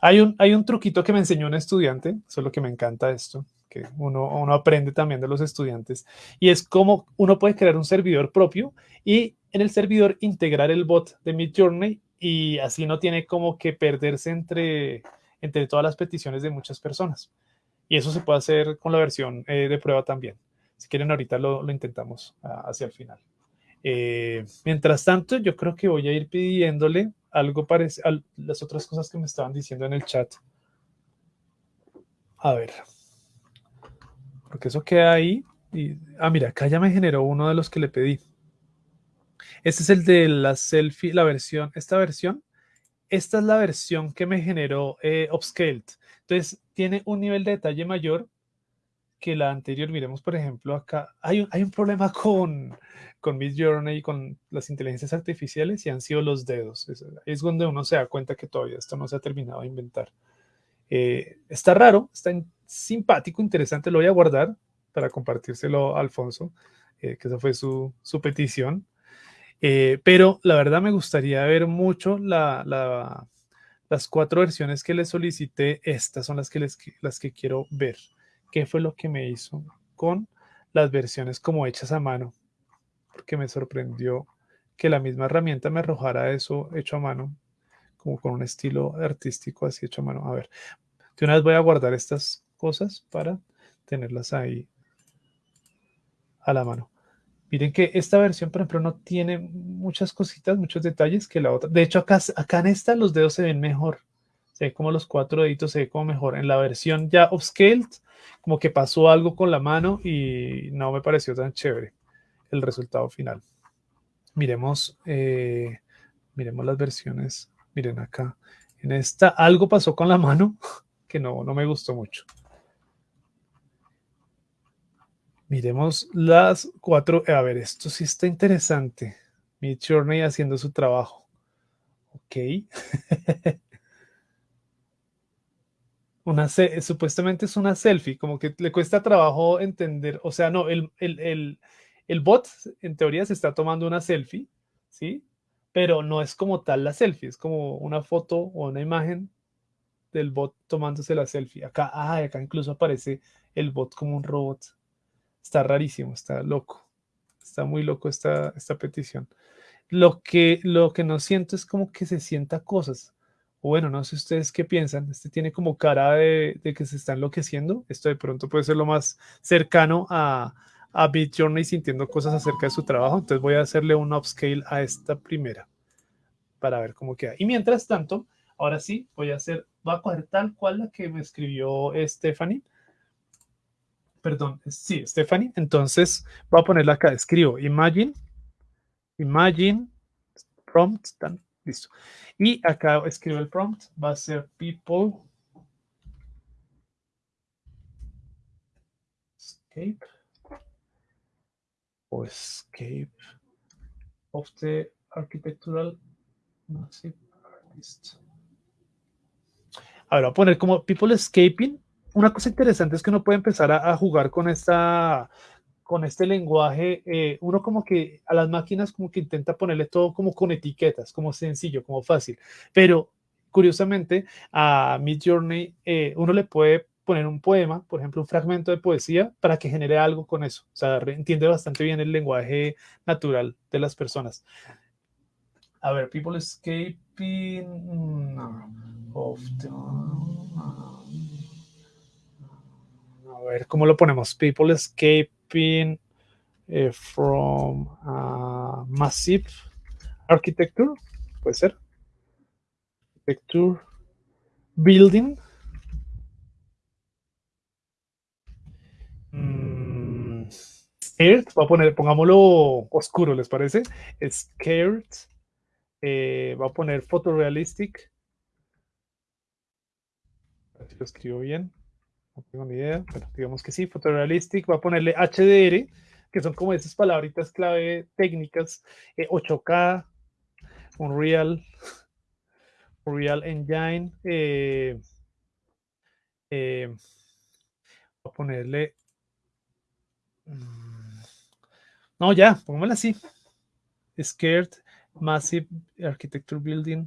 Hay un, hay un truquito que me enseñó un estudiante, eso es lo que me encanta esto, que uno, uno aprende también de los estudiantes, y es cómo uno puede crear un servidor propio y en el servidor integrar el bot de Midjourney y así no tiene como que perderse entre, entre todas las peticiones de muchas personas. Y eso se puede hacer con la versión eh, de prueba también. Si quieren, ahorita lo, lo intentamos hacia el final. Eh, mientras tanto, yo creo que voy a ir pidiéndole algo parecido a las otras cosas que me estaban diciendo en el chat. A ver. Porque eso queda ahí. Y, ah, mira, acá ya me generó uno de los que le pedí. Este es el de la selfie, la versión, esta versión. Esta es la versión que me generó eh, Upscaled. Entonces, tiene un nivel de detalle mayor que la anterior. Miremos, por ejemplo, acá hay un, hay un problema con, con Midjourney y con las inteligencias artificiales y han sido los dedos. Es, es, donde uno se da cuenta que todavía esto no se ha terminado de inventar. Eh, está raro, está simpático, interesante. Lo voy a guardar para compartírselo a Alfonso, eh, que esa fue su, su petición. Eh, pero la verdad me gustaría ver mucho la, la las cuatro versiones que le solicité, estas son las que, les, las que quiero ver. ¿Qué fue lo que me hizo con las versiones como hechas a mano? Porque me sorprendió que la misma herramienta me arrojara eso hecho a mano, como con un estilo artístico así hecho a mano. A ver, de una vez voy a guardar estas cosas para tenerlas ahí a la mano. Miren que esta versión, por ejemplo, no tiene muchas cositas, muchos detalles que la otra. De hecho, acá, acá en esta los dedos se ven mejor. Se ve como los cuatro deditos se ve como mejor. En la versión ya upscaled, como que pasó algo con la mano y no me pareció tan chévere el resultado final. Miremos, eh, miremos las versiones. Miren acá. En esta algo pasó con la mano que no, no me gustó mucho. Miremos las cuatro. A ver, esto sí está interesante. Midjourney haciendo su trabajo. Ok. una supuestamente es una selfie, como que le cuesta trabajo entender. O sea, no, el, el, el, el bot en teoría se está tomando una selfie, ¿sí? Pero no es como tal la selfie, es como una foto o una imagen del bot tomándose la selfie. Acá, ah, acá incluso aparece el bot como un robot. Está rarísimo, está loco. Está muy loco esta, esta petición. Lo que, lo que no siento es como que se sienta cosas. Bueno, no sé ustedes qué piensan. Este tiene como cara de, de que se está enloqueciendo. Esto de pronto puede ser lo más cercano a, a Beat Journey sintiendo cosas acerca de su trabajo. Entonces voy a hacerle un upscale a esta primera para ver cómo queda. Y mientras tanto, ahora sí, voy a hacer, voy a coger tal cual la que me escribió Stephanie perdón, sí, Stephanie. Entonces voy a ponerla acá, escribo imagine, imagine, prompt, listo. Y acá escribo el prompt, va a ser people escape o escape of the architectural massive artist. A ver, voy a poner como people escaping una cosa interesante es que uno puede empezar a, jugar con esta con este lenguaje, eh, uno como que a las máquinas como que intenta ponerle todo como con etiquetas, como sencillo, como fácil, pero curiosamente a Midjourney eh, uno le puede poner un poema, por ejemplo, un fragmento de poesía para que genere algo con eso. O sea, entiende bastante bien el lenguaje natural de las personas. A ver, people escaping no, of the, a ver cómo lo ponemos. People escaping eh, from uh, Massive Architecture, puede ser. Architecture Building. Mm, scared, voy a poner, pongámoslo oscuro, ¿les parece? Scared. Eh, va a poner photorealistic. A ver si lo escribo bien. No tengo ni idea, pero digamos que sí, photorealistic. Va a ponerle HDR, que son como esas palabritas clave técnicas. 8K, eh, Unreal, Unreal Engine. Eh, eh, voy a ponerle. Mm, no, ya, pongámosla así. Scared Massive Architecture Building.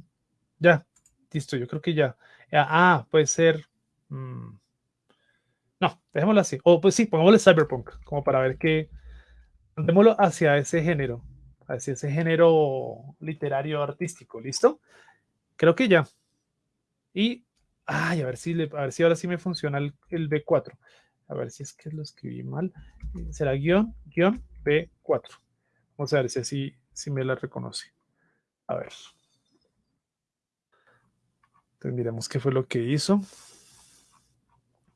Ya, listo, yo creo que ya. Ah, puede ser. Mm, no, dejémoslo así. O pues sí, pongámosle Cyberpunk, como para ver que. Mandémoslo hacia ese género, hacia ese género literario artístico, ¿listo? Creo que ya. Y, ay, a ver si, a ver si ahora sí me funciona el, el B4. A ver si es que lo escribí mal. Será guion, guion B4. Vamos a ver si así si me la reconoce. A ver. Entonces miremos qué fue lo que hizo.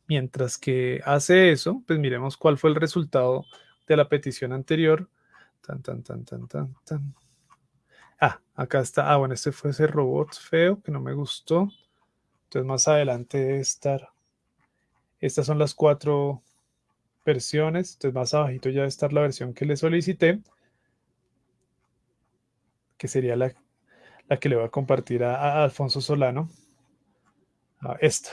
Mientras que hace eso, pues miremos cuál fue el resultado de la petición anterior. Tan, tan, tan, tan, tan. Ah, acá está. Ah, bueno, este fue ese robot feo que no me gustó. Entonces más adelante debe estar. Estas son las cuatro versiones. Entonces más abajito ya debe estar la versión que le solicité que sería la, que le voy a compartir a, Alfonso Solano. esta.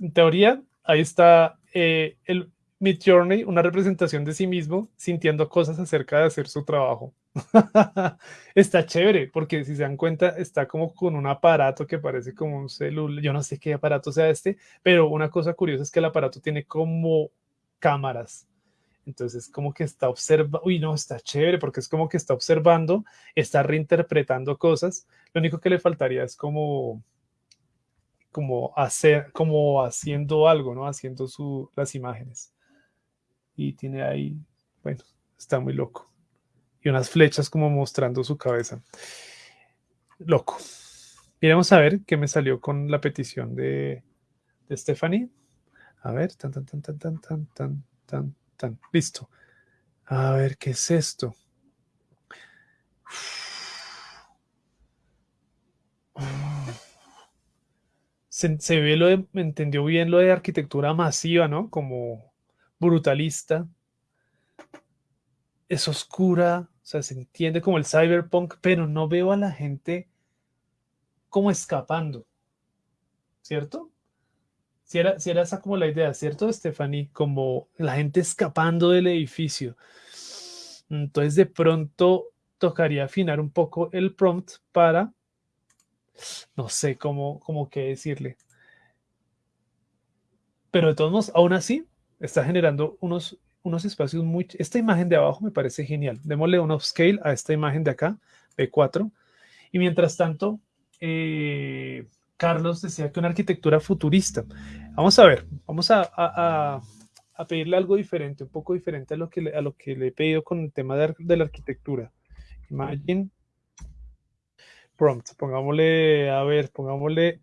En teoría, ahí está eh, el Mid Journey, una representación de sí mismo, sintiendo cosas acerca de hacer su trabajo. está chévere, porque si se dan cuenta, está como con un aparato que parece como un celular. Yo no sé qué aparato sea este, pero una cosa curiosa es que el aparato tiene como cámaras. Entonces, como que está observando, uy, no, está chévere, porque es como que está observando, está reinterpretando cosas. Lo único que le faltaría es como, como hacer, como haciendo algo, ¿no? Haciendo su, las imágenes. Y tiene ahí, bueno, está muy loco. Y unas flechas como mostrando su cabeza. Loco. Miremos a ver qué me salió con la petición de, de Stephanie. A ver, tan, tan, tan, tan, tan, tan, tan, tan. Listo. A ver, ¿qué es esto? Se, ve lo de, entendió bien lo de arquitectura masiva, ¿no? Como brutalista. Es oscura, o sea, se entiende como el cyberpunk, pero no veo a la gente como escapando, ¿cierto? Si era, si era esa como la idea, ¿cierto, Stephanie? Como la gente escapando del edificio. Entonces, de pronto tocaría afinar un poco el prompt para, no sé cómo, cómo qué decirle. Pero de todos modos, aún así, está generando unos, unos espacios muy... Esta imagen de abajo me parece genial. Démosle un upscale a esta imagen de acá, B4. Y mientras tanto, eh, Carlos decía que una arquitectura futurista. Vamos a ver, vamos a, pedirle algo diferente, un poco diferente a lo que a lo que le he pedido con el tema de, la arquitectura. Imagine prompt, pongámosle, a ver, pongámosle,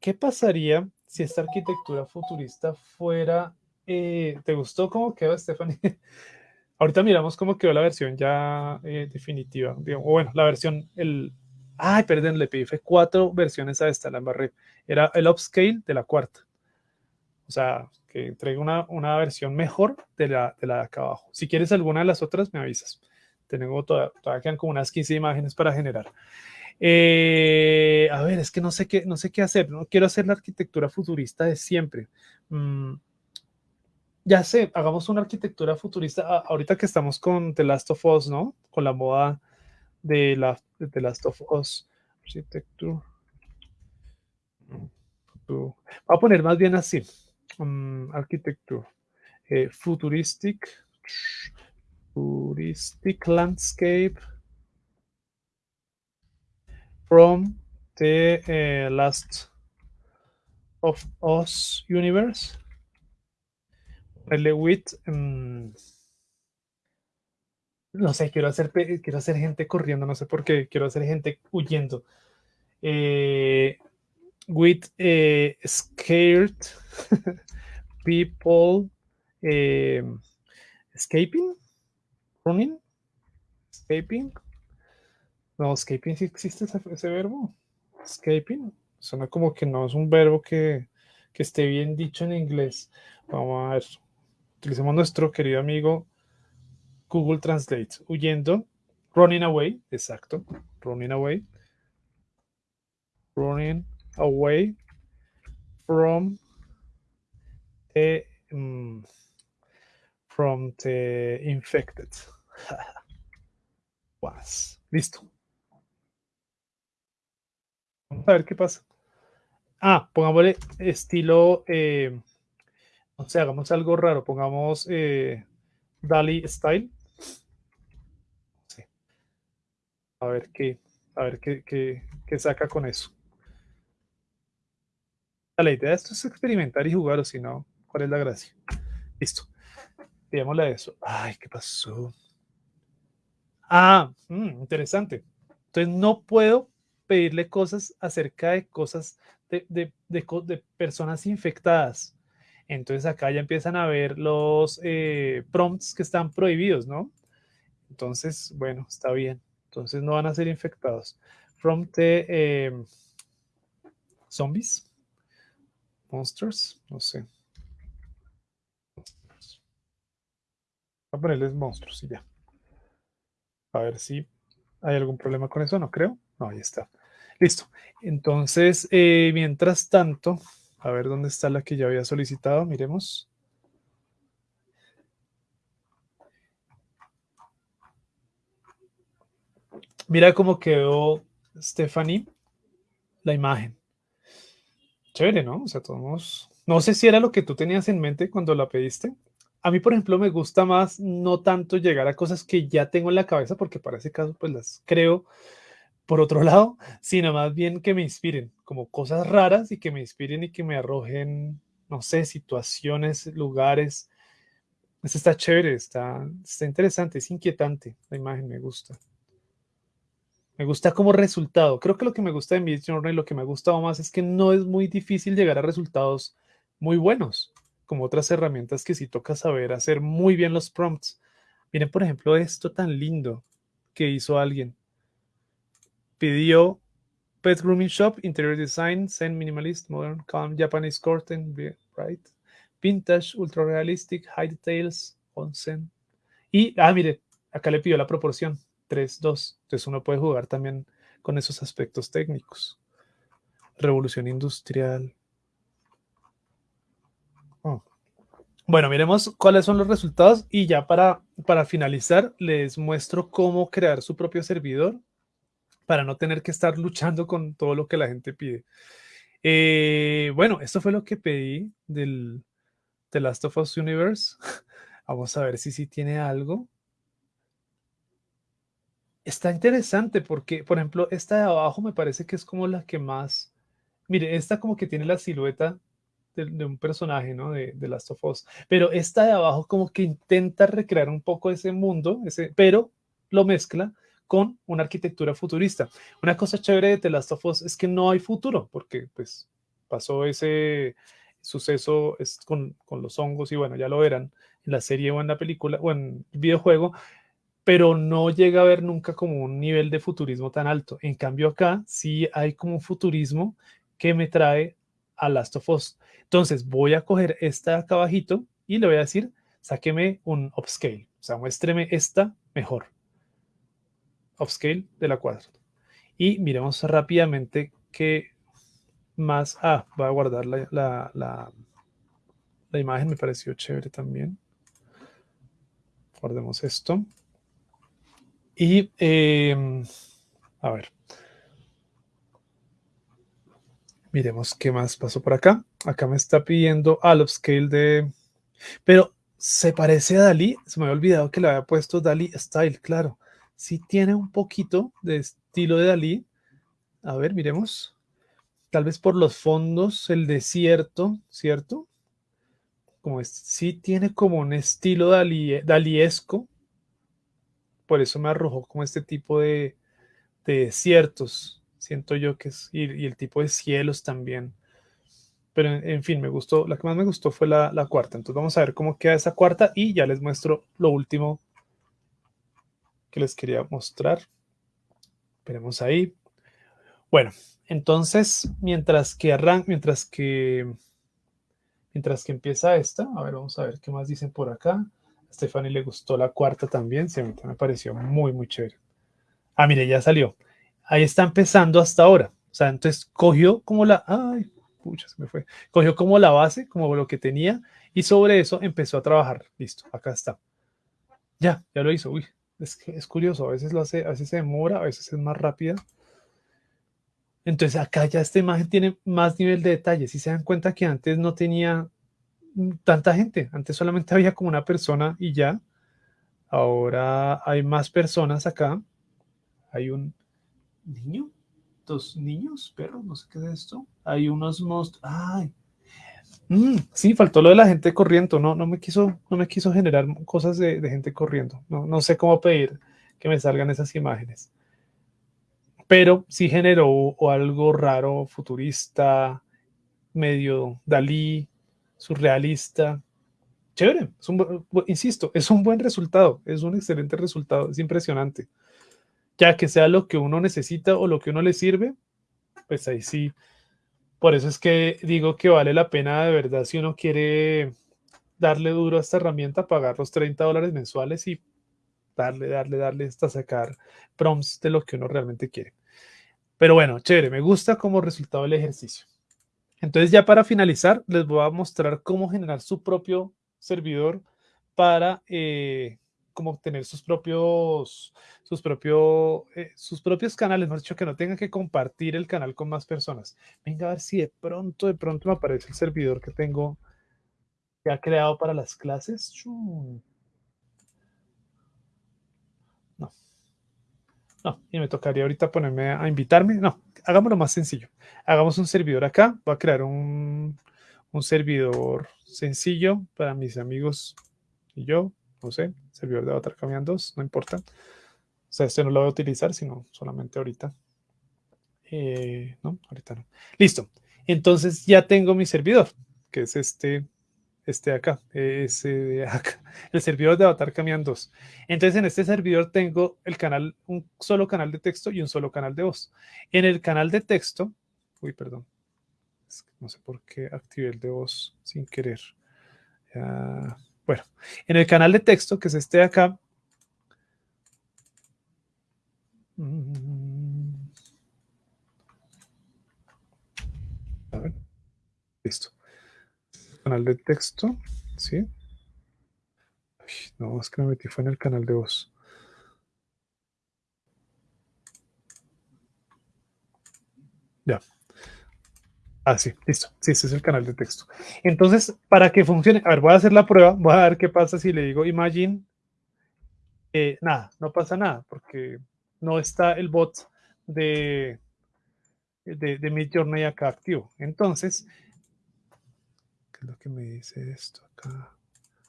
¿qué pasaría si esta arquitectura futurista fuera, eh, ¿te gustó cómo quedó, Stephanie? Ahorita miramos cómo quedó la versión ya eh, definitiva, o bueno, la versión, el, Ay, perdón, le pedí cuatro versiones a esta, la embarré. Era el upscale de la cuarta. O sea, que entregue una, una versión mejor de la, de la de acá abajo. Si quieres alguna de las otras, me avisas. Tengo todavía, todavía quedan como unas 15 imágenes para generar. Eh, a ver, es que no sé qué, no sé qué hacer. No quiero hacer la arquitectura futurista de siempre. Mm, ya sé, hagamos una arquitectura futurista. ahorita que estamos con The Last of Us, ¿no? Con la moda de, la, de Last of Us Architecture. Voy a poner más bien así. Um, architecture. Eh, futuristic. Futuristic landscape. From the uh, Last of Us universe. with. mm, no sé, quiero hacer, quiero hacer gente corriendo, no sé por qué, quiero hacer gente huyendo. Eh, with eh, scared people eh, escaping, running, escaping. No, escaping sí existe ese, verbo. Escaping. Suena como que no es un verbo que, que esté bien dicho en inglés. Vamos a ver. Utilicemos nuestro querido amigo Google Translate. Huyendo. Running away. Exacto. Running away. Running away from the, mm, from the infected. Listo. Vamos a ver qué pasa. Ah, pongámosle estilo, eh, no sé, hagamos algo raro, pongamos eh, Dali Style. A ver qué, a ver qué, qué, qué saca con eso. La idea de esto es experimentar y jugar, o si no, ¿cuál es la gracia? Listo. Digámosle a eso. Ay, ¿qué pasó? Ah, mm, interesante. Entonces no puedo pedirle cosas acerca de cosas de, de, de, personas infectadas. Entonces acá ya empiezan a ver los eh, prompts que están prohibidos, ¿no? Entonces, bueno, está bien. Entonces no van a ser infectados. Prompt de eh, zombies, monsters, no sé. Voy a ponerles monstruos y ya. A ver si hay algún problema con eso, no creo. No, ahí está. Listo. Entonces, eh, mientras tanto, a ver dónde está la que ya había solicitado. Miremos. Mira cómo quedó Stephanie la imagen. Chévere, ¿no? O sea, todos. No sé si era lo que tú tenías en mente cuando la pediste. A mí, por ejemplo, me gusta más no tanto llegar a cosas que ya tengo en la cabeza, porque para ese caso, pues las creo por otro lado, sino más bien que me inspiren, como cosas raras y que me inspiren y que me arrojen, no sé, situaciones, lugares. Eso está chévere, está, está interesante, es inquietante. La imagen me gusta. Me gusta como resultado. Creo que lo que me gusta de Midjourney y lo que me ha gustado más es que no es muy difícil llegar a resultados muy buenos, como otras herramientas que sí toca saber hacer muy bien los prompts. Miren, por ejemplo, esto tan lindo que hizo alguien. Pidió Pet Grooming Shop, Interior Design, Zen Minimalist, Modern, Calm, Japanese Curtain, Right, Vintage, Ultra Realistic, High Details, Onsen. Y, ah, mire, acá le pidió la proporción, 3, 2. Entonces uno puede jugar también con esos aspectos técnicos. Revolución industrial. Oh. Bueno, miremos cuáles son los resultados y ya para, para finalizar les muestro cómo crear su propio servidor para no tener que estar luchando con todo lo que la gente pide. Eh, bueno, esto fue lo que pedí del The Last of Us Universe. Vamos a ver si sí tiene algo. Está interesante porque, por ejemplo, esta de abajo me parece que es como la que más... Mire, esta como que tiene la silueta de, un personaje, ¿no? De, de, Last of Us. Pero esta de abajo como que intenta recrear un poco ese mundo, ese, pero lo mezcla con una arquitectura futurista. Una cosa chévere de The Last of Us es que no hay futuro, porque pues pasó ese suceso es con, con, los hongos y bueno, ya lo verán en la serie o en la película o en el videojuego, pero no llega a haber nunca como un nivel de futurismo tan alto. En cambio acá sí hay como un futurismo que me trae a Last of Us. Entonces voy a coger esta acá abajito y le voy a decir, sáqueme un upscale, o sea, muéstreme esta mejor. Upscale de la cuadra. Y miremos rápidamente qué más. Ah, voy a guardar la, la, la, imagen, me pareció chévere también. Guardemos esto. Y eh, a ver. Miremos qué más pasó por acá. Acá me está pidiendo al upscale de. Pero se parece a Dalí. Se me había olvidado que le había puesto Dalí Style, claro. Sí tiene un poquito de estilo de Dalí. A ver, miremos. Tal vez por los fondos, el desierto, ¿cierto? como es, sí tiene como un estilo dali, daliesco, por eso me arrojó como este tipo de, de desiertos, siento yo que es, y, el tipo de cielos también. Pero en, en, fin, me gustó, la que más me gustó fue la, la cuarta. Entonces vamos a ver cómo queda esa cuarta y ya les muestro lo último que les quería mostrar. Esperemos ahí. Bueno, entonces, mientras que arranca, mientras que mientras que empieza esta, a ver, vamos a ver qué más dicen por acá. A Stephanie le gustó la cuarta también, mí me pareció muy, muy chévere. Ah, mire, ya salió. Ahí está empezando hasta ahora. O sea, entonces cogió como la, ay, pucha, se me fue. Cogió como la base, como lo que tenía, y sobre eso empezó a trabajar. Listo, acá está. Ya, ya lo hizo. Uy, es, es curioso, a veces lo hace, a veces se demora, a veces es más rápida. Entonces acá ya esta imagen tiene más nivel de detalle. Si se dan cuenta que antes no tenía tanta gente, antes solamente había como una persona y ya. Ahora hay más personas acá. Hay un niño, dos niños, perros, no sé qué es esto. Hay unos monstruos. Ay, mm, sí, faltó lo de la gente corriendo. No, no me quiso, no me quiso generar cosas de, gente corriendo. No, no sé cómo pedir que me salgan esas imágenes pero sí generó algo raro, futurista, medio Dalí, surrealista. Chévere, insisto, es un buen resultado, es un excelente resultado, es impresionante. Ya que sea lo que uno necesita o lo que uno le sirve, pues ahí sí. Por eso es que digo que vale la pena de verdad si uno quiere darle duro a esta herramienta, pagar los 30 dólares mensuales y darle, darle, darle hasta sacar prompts de lo que uno realmente quiere. Pero bueno, chévere, me gusta como resultado del ejercicio. Entonces ya para finalizar, les voy a mostrar cómo generar su propio servidor para eh, como tener sus propios, sus, propio, eh, sus propios canales, mejor dicho, que no tengan que compartir el canal con más personas. Venga a ver si de pronto, de pronto me aparece el servidor que tengo ha creado para las clases. No, y me tocaría ahorita ponerme a invitarme. No, hagámoslo más sencillo. Hagamos un servidor acá. Voy a crear un, un servidor sencillo para mis amigos y yo. No sé, servidor de Avatar Camian 2, no importa. O sea, este no lo voy a utilizar, sino solamente ahorita. Eh, no, ahorita no. Listo. Entonces ya tengo mi servidor, que es este este de acá, ese de acá, el servidor de Avatar Camian 2. Entonces en este servidor tengo el canal, un solo canal de texto y un solo canal de voz. En el canal de texto, uy, perdón, no sé por qué activé el de voz sin querer. Uh, bueno, en el canal de texto, que es este de acá, mm, a ver, listo canal de texto, ¿sí? no, es que me metí fue en el canal de voz. Ya. Ah, sí, listo. Sí, ese es el canal de texto. Entonces, para que funcione, a ver, voy a hacer la prueba, voy a ver qué pasa si le digo imagine. Eh, nada, no pasa nada, porque no está el bot de, de, de Midjourney acá activo. Entonces, lo que me dice esto acá?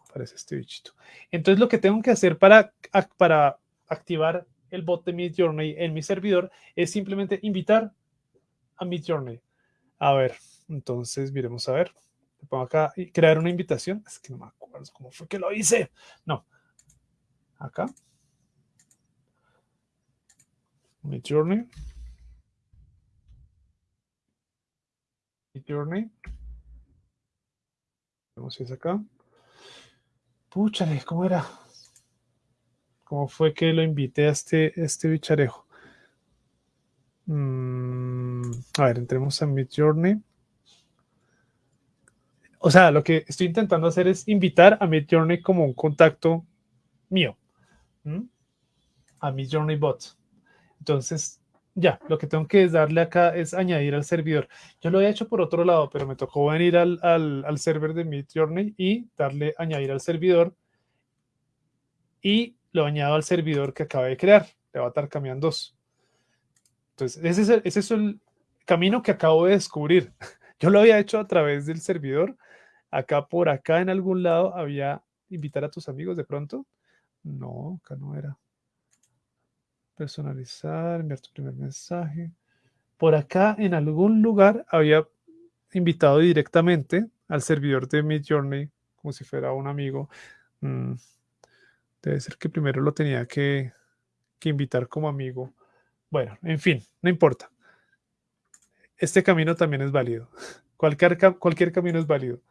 Aparece este bichito. Entonces lo que tengo que hacer para, para activar el bot de Midjourney en mi servidor es simplemente invitar a Midjourney. A ver, entonces miremos a ver. Le pongo acá y crear una invitación. Es que no me acuerdo cómo fue que lo hice. No. Acá. Midjourney. Midjourney. Vamos si es acá. Púchale, ¿cómo era? ¿Cómo fue que lo invité a este, este bicharejo? Mm, a ver, entremos a Mid Journey. O sea, lo que estoy intentando hacer es invitar a Mid Journey como un contacto mío. A Mid Journey Bot. Entonces, ya, lo que tengo que darle acá es añadir al servidor. Yo lo he hecho por otro lado, pero me tocó venir al, al, server de Midjourney y darle añadir al servidor y lo añado al servidor que acabé de crear, de Avatar Camian 2. Entonces, ese es, ese es el camino que acabo de descubrir. Yo lo había hecho a través del servidor Acá por acá en algún lado había invitar a tus amigos de pronto. No, acá no era. Personalizar, enviar tu primer mensaje. Por acá en algún lugar había invitado directamente al servidor de Midjourney como si fuera un amigo. Mm, debe ser que primero lo tenía que, que invitar como amigo. Bueno, en fin, no importa. Este camino también es válido. Cualquier, cualquier camino es válido.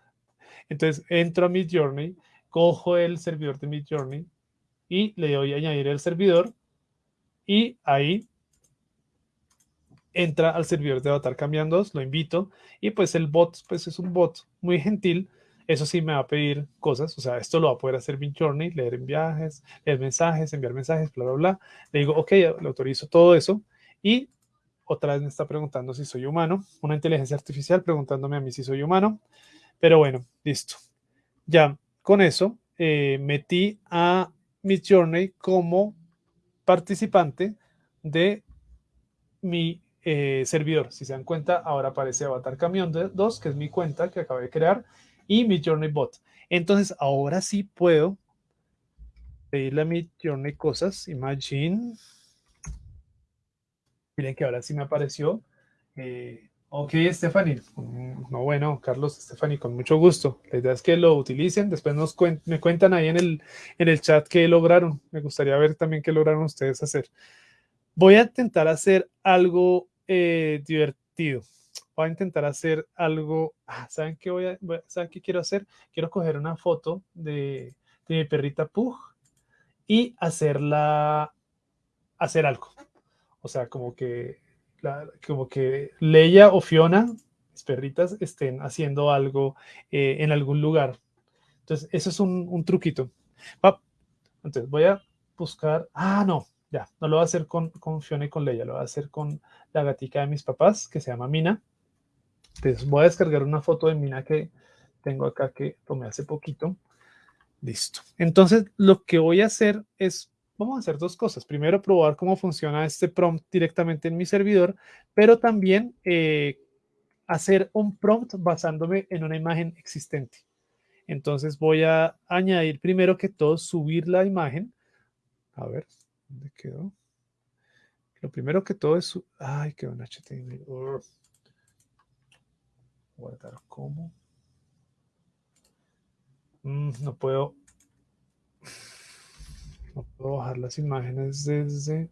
Entonces entro a Midjourney, cojo el servidor de Midjourney y le doy a añadir el servidor y ahí entra al servidor de Avatar Cambiando, lo invito y pues el bot pues es un bot muy gentil, eso sí me va a pedir cosas, o sea, esto lo va a poder hacer Midjourney, leer en viajes, leer mensajes, enviar mensajes, bla, bla, bla. Le digo, ok, le autorizo todo eso y otra vez me está preguntando si soy humano, una inteligencia artificial preguntándome a mí si soy humano, pero bueno, listo. Ya con eso eh, metí a Midjourney como participante de mi eh, servidor. Si se dan cuenta, ahora aparece Avatar Camión 2, que es mi cuenta que acabé de crear, y Midjourney Bot. Entonces, ahora sí puedo pedirle a Midjourney cosas. Imagine. Miren que ahora sí me apareció. Eh, Ok, Stephanie. Mm, no, bueno, Carlos, Stephanie, con mucho gusto. La idea es que lo utilicen. Después nos me cuentan ahí en el, en el chat qué lograron. Me gustaría ver también qué lograron ustedes hacer. Voy a intentar hacer algo eh, divertido. Voy a intentar hacer algo. Ah, ¿Saben qué voy ¿Saben qué quiero hacer? Quiero coger una foto de, de mi perrita Pug y hacerla hacer algo. O sea, como que como que Leia o Fiona, mis perritas, estén haciendo algo eh, en algún lugar. Entonces, eso es un, truquito. Entonces, voy a buscar. Ah, no, ya, no lo voy a hacer con, con Fiona y con Leia, lo voy a hacer con la gatica de mis papás, que se llama Mina. Entonces, voy a descargar una foto de Mina que tengo acá que tomé hace poquito. Listo. Entonces, lo que voy a hacer es vamos a hacer dos cosas. Primero, probar cómo funciona este prompt directamente en mi servidor, pero también eh, hacer un prompt basándome en una imagen existente. Entonces voy a añadir primero que todo, subir la imagen. A ver, ¿dónde quedó? Lo primero que todo es... Ay, quedó en HTML. Guardar como. Mm, no puedo no puedo bajar las imágenes desde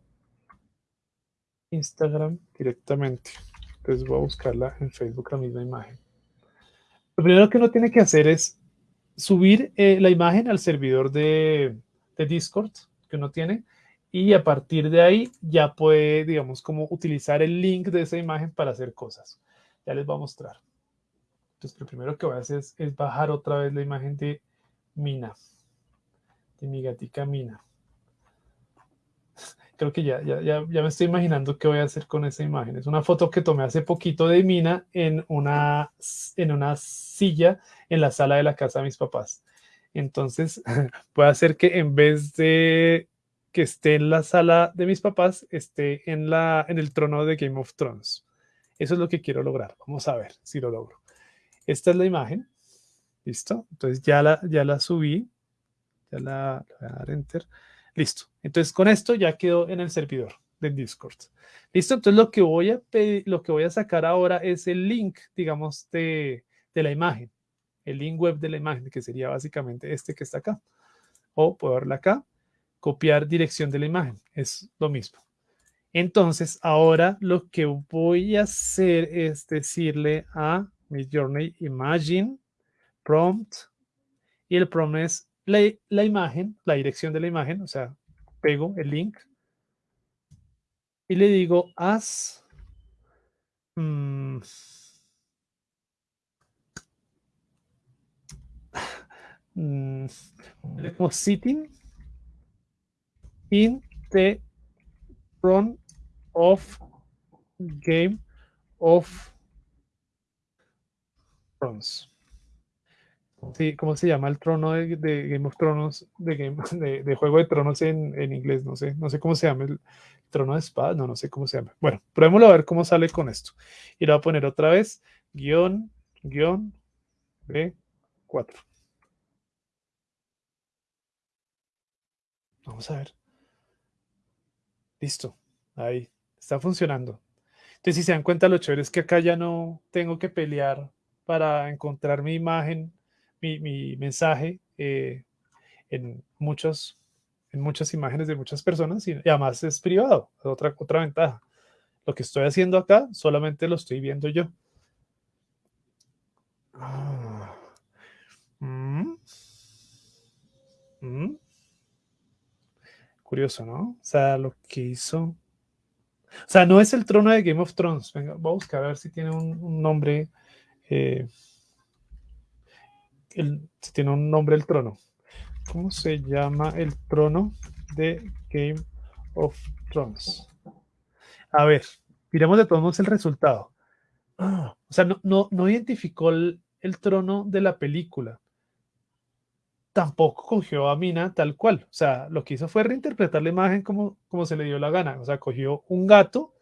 Instagram directamente. Entonces voy a buscarla en Facebook la misma imagen. Lo primero que uno tiene que hacer es subir eh, la imagen al servidor de, Discord que uno tiene y a partir de ahí ya puede, digamos, como utilizar el link de esa imagen para hacer cosas. Ya les voy a mostrar. Entonces, lo primero que voy a hacer es, es bajar otra vez la imagen de Mina, de mi gatica Mina creo que ya, ya, ya, ya, me estoy imaginando qué voy a hacer con esa imagen. Es una foto que tomé hace poquito de Mina en una, en una silla en la sala de la casa de mis papás. Entonces, puede hacer que en vez de que esté en la sala de mis papás, esté en, la, en el trono de Game of Thrones. Eso es lo que quiero lograr. Vamos a ver si lo logro. Esta es la imagen. ¿Listo? Entonces ya la, ya la subí. Ya la voy a dar enter. Listo. Entonces con esto ya quedó en el servidor del Discord. Listo. Entonces lo que voy a lo que voy a sacar ahora es el link, digamos, de, de la imagen. El link web de la imagen, que sería básicamente este que está acá. O puedo verla acá. Copiar dirección de la imagen. Es lo mismo. Entonces, ahora lo que voy a hacer es decirle a mi journey imagine prompt y el prompt es la, imagen, la dirección de la imagen, o sea, pego el link y le digo haz mm, mm, sitting in the front of Game of Thrones. Sí, ¿cómo se llama el trono de, Game of Thrones, de, Game, de, Juego de Tronos en, inglés? No sé, no sé cómo se llama el trono de espada, no, no sé cómo se llama. Bueno, probémoslo a ver cómo sale con esto. Y lo voy a poner otra vez, guion, guion, B4. 4. Vamos a ver. Listo. Ahí. Está funcionando. Entonces, si se dan cuenta, lo chévere es que acá ya no tengo que pelear para encontrar mi imagen, mi, mensaje eh, en, muchos, en muchas imágenes de muchas personas y, además es privado. otra, otra ventaja. Lo que estoy haciendo acá solamente lo estoy viendo yo. Ah. Mm. Mm. Curioso, ¿no? O sea, lo que hizo... O sea, no es el trono de Game of Thrones. Venga, voy a buscar a ver si tiene un, nombre. Eh, tiene un nombre el trono. ¿Cómo se llama el trono de Game of Thrones? A ver, miremos de todos modos el resultado. o sea, no, no, identificó el, trono de la película. Tampoco cogió a Mina tal cual. O sea, lo que hizo fue reinterpretar la imagen como, como se le dio la gana. O sea, cogió un gato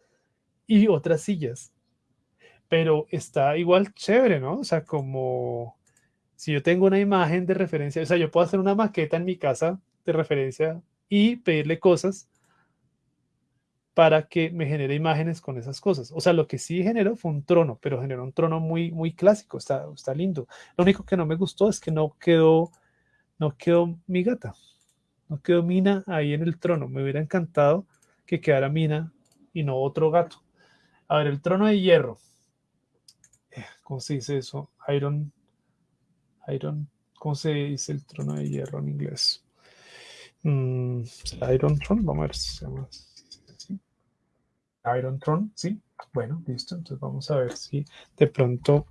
y otras sillas. Pero está igual chévere, ¿no? O sea, como si yo tengo una imagen de referencia, o sea, yo puedo hacer una maqueta en mi casa de referencia y pedirle cosas para que me genere imágenes con esas cosas. O sea, lo que sí generó fue un trono, pero generó un trono muy, muy clásico, está, está lindo. Lo único que no me gustó es que no quedó, no quedó mi gata, no quedó Mina ahí en el trono. Me hubiera encantado que quedara Mina y no otro gato. A ver, el trono de hierro. Eh, ¿Cómo se dice eso? Iron, Iron, ¿cómo se dice el trono de hierro en inglés? Mm, Iron Throne, vamos a ver si se llama Iron Throne, ¿sí? Bueno, listo. Entonces vamos a ver si de pronto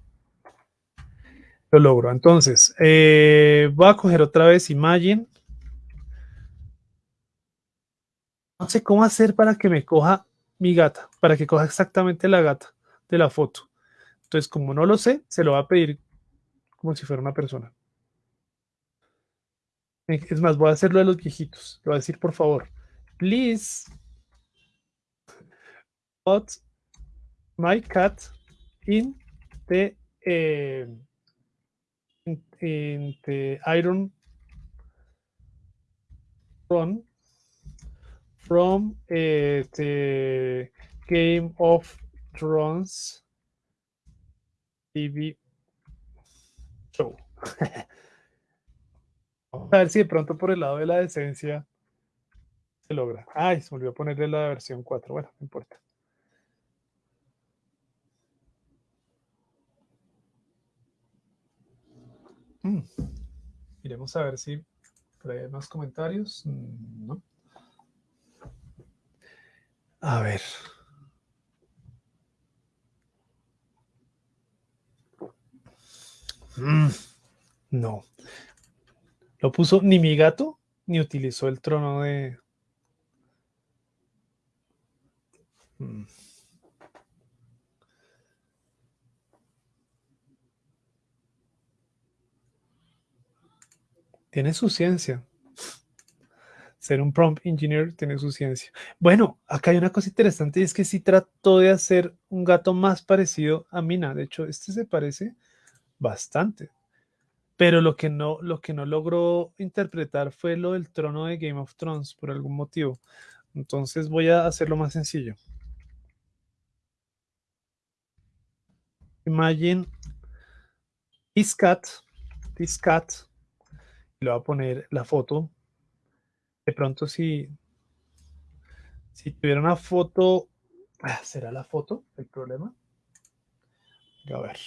lo logro. Entonces, eh, voy a coger otra vez Imagine. No sé cómo hacer para que me coja mi gata, para que coja exactamente la gata de la foto. Entonces, como no lo sé, se lo va a pedir como si fuera una persona. Es más, voy a hacerlo de los viejitos. Le voy a decir, por favor, please put my cat in the uh, in, the iron run from uh, the Game of Thrones TV show. Vamos a ver si de pronto por el lado de la decencia se logra. Ay, se volvió a ponerle la versión 4. Bueno, no importa. Mm. Iremos a ver si hay más comentarios. Mm, no. A ver. Mm, no. Lo puso ni mi gato, ni utilizó el trono de... tiene su ciencia. Ser un prompt engineer tiene su ciencia. Bueno, acá hay una cosa interesante y es que sí trató de hacer un gato más parecido a Mina. De hecho, este se parece bastante. Pero lo que no, lo que no logró interpretar fue lo del trono de Game of Thrones por algún motivo. Entonces voy a hacerlo más sencillo. Imagine this cat, this cat le voy a poner la foto. De pronto si, si tuviera una foto, ah, ¿será la foto el problema? A ver.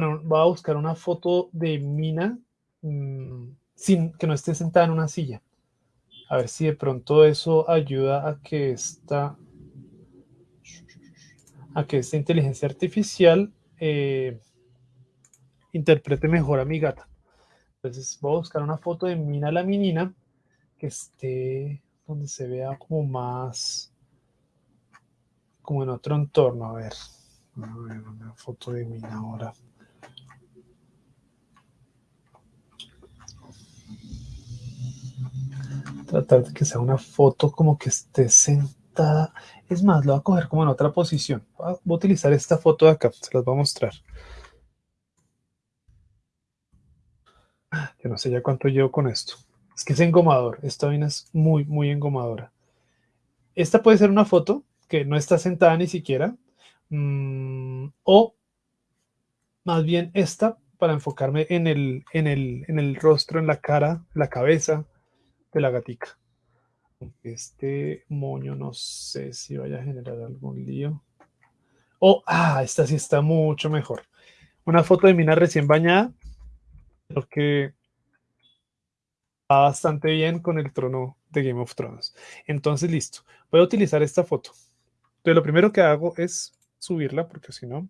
Voy a buscar una foto de Mina mm, sin que no esté sentada en una silla. A ver si de pronto eso ayuda a que esta, a que esta inteligencia artificial eh, interprete mejor a mi gata. Entonces voy a buscar una foto de Mina la menina que esté donde se vea como más, como en otro entorno. A ver, a ver una foto de Mina ahora. tratar de que sea una foto como que esté sentada. Es más, lo voy a coger como en otra posición. Voy a utilizar esta foto de acá, se las voy a mostrar. Yo no sé ya cuánto llevo con esto. Es que es engomador, esta vaina es muy, muy engomadora. Esta puede ser una foto que no está sentada ni siquiera. Mm, o más bien esta para enfocarme en el, en el, en el rostro, en la cara, la cabeza, de la gatica. Este moño no sé si vaya a generar algún lío. Oh, ah, esta sí está mucho mejor. Una foto de Mina recién bañada. Creo que va bastante bien con el trono de Game of Thrones. Entonces, listo. Voy a utilizar esta foto. Entonces, lo primero que hago es subirla, porque si no,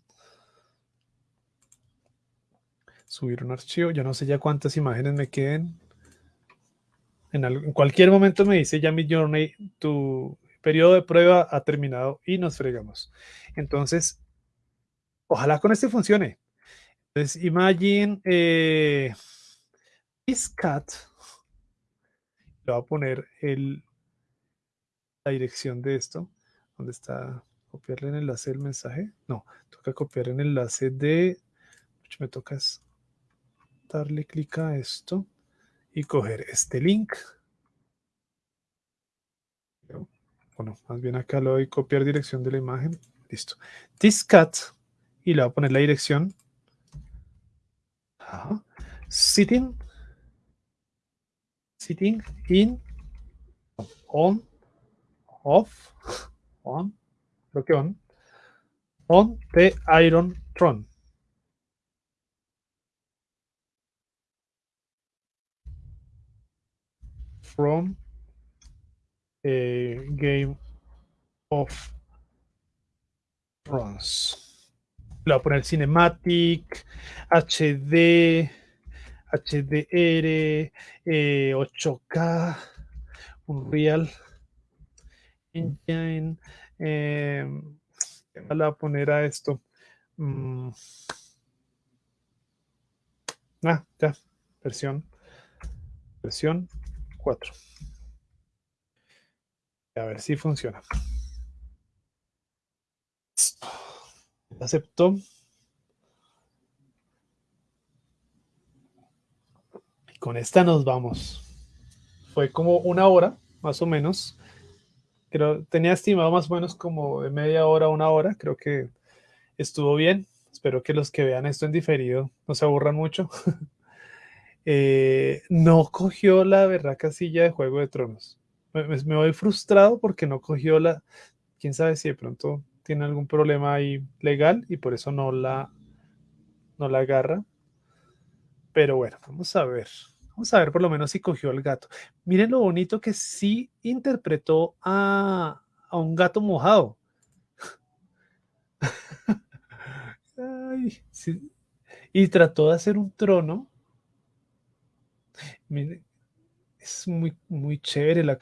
subir un archivo. Yo no sé ya cuántas imágenes me queden. En, cualquier momento me dice ya mi journey, tu periodo de prueba ha terminado y nos fregamos. Entonces, ojalá con este funcione. Entonces, imagine eh, this cat. Le voy a poner el, la dirección de esto. ¿Dónde está? Copiarle el enlace del mensaje. No, toca copiar el enlace de. Me toca darle clic a esto y coger este link. Bueno, más bien acá lo voy a copiar dirección de la imagen. Listo. This cat y le voy a poner la dirección. Sitting. Sitting in. On. Off. On. Creo que on. On the Iron Throne. From a Game of Thrones. Le voy a poner Cinematic, HD, HDR, 8K, Unreal Engine. Eh, le voy a poner a esto? Mm. Ah, ya, versión, versión 4. A ver si funciona. Acepto. Y con esta nos vamos. Fue como una hora, más o menos. Creo, tenía estimado más o menos como de media hora una hora. Creo que estuvo bien. Espero que los que vean esto en diferido no se aburran mucho. Eh, no cogió la verdad casilla de Juego de Tronos. Me, voy frustrado porque no cogió la, quién sabe si de pronto tiene algún problema ahí legal y por eso no la, no la agarra. Pero bueno, vamos a ver. Vamos a ver por lo menos si cogió el gato. Miren lo bonito que sí interpretó a, a un gato mojado. Y trató de hacer un trono es muy, muy chévere, la,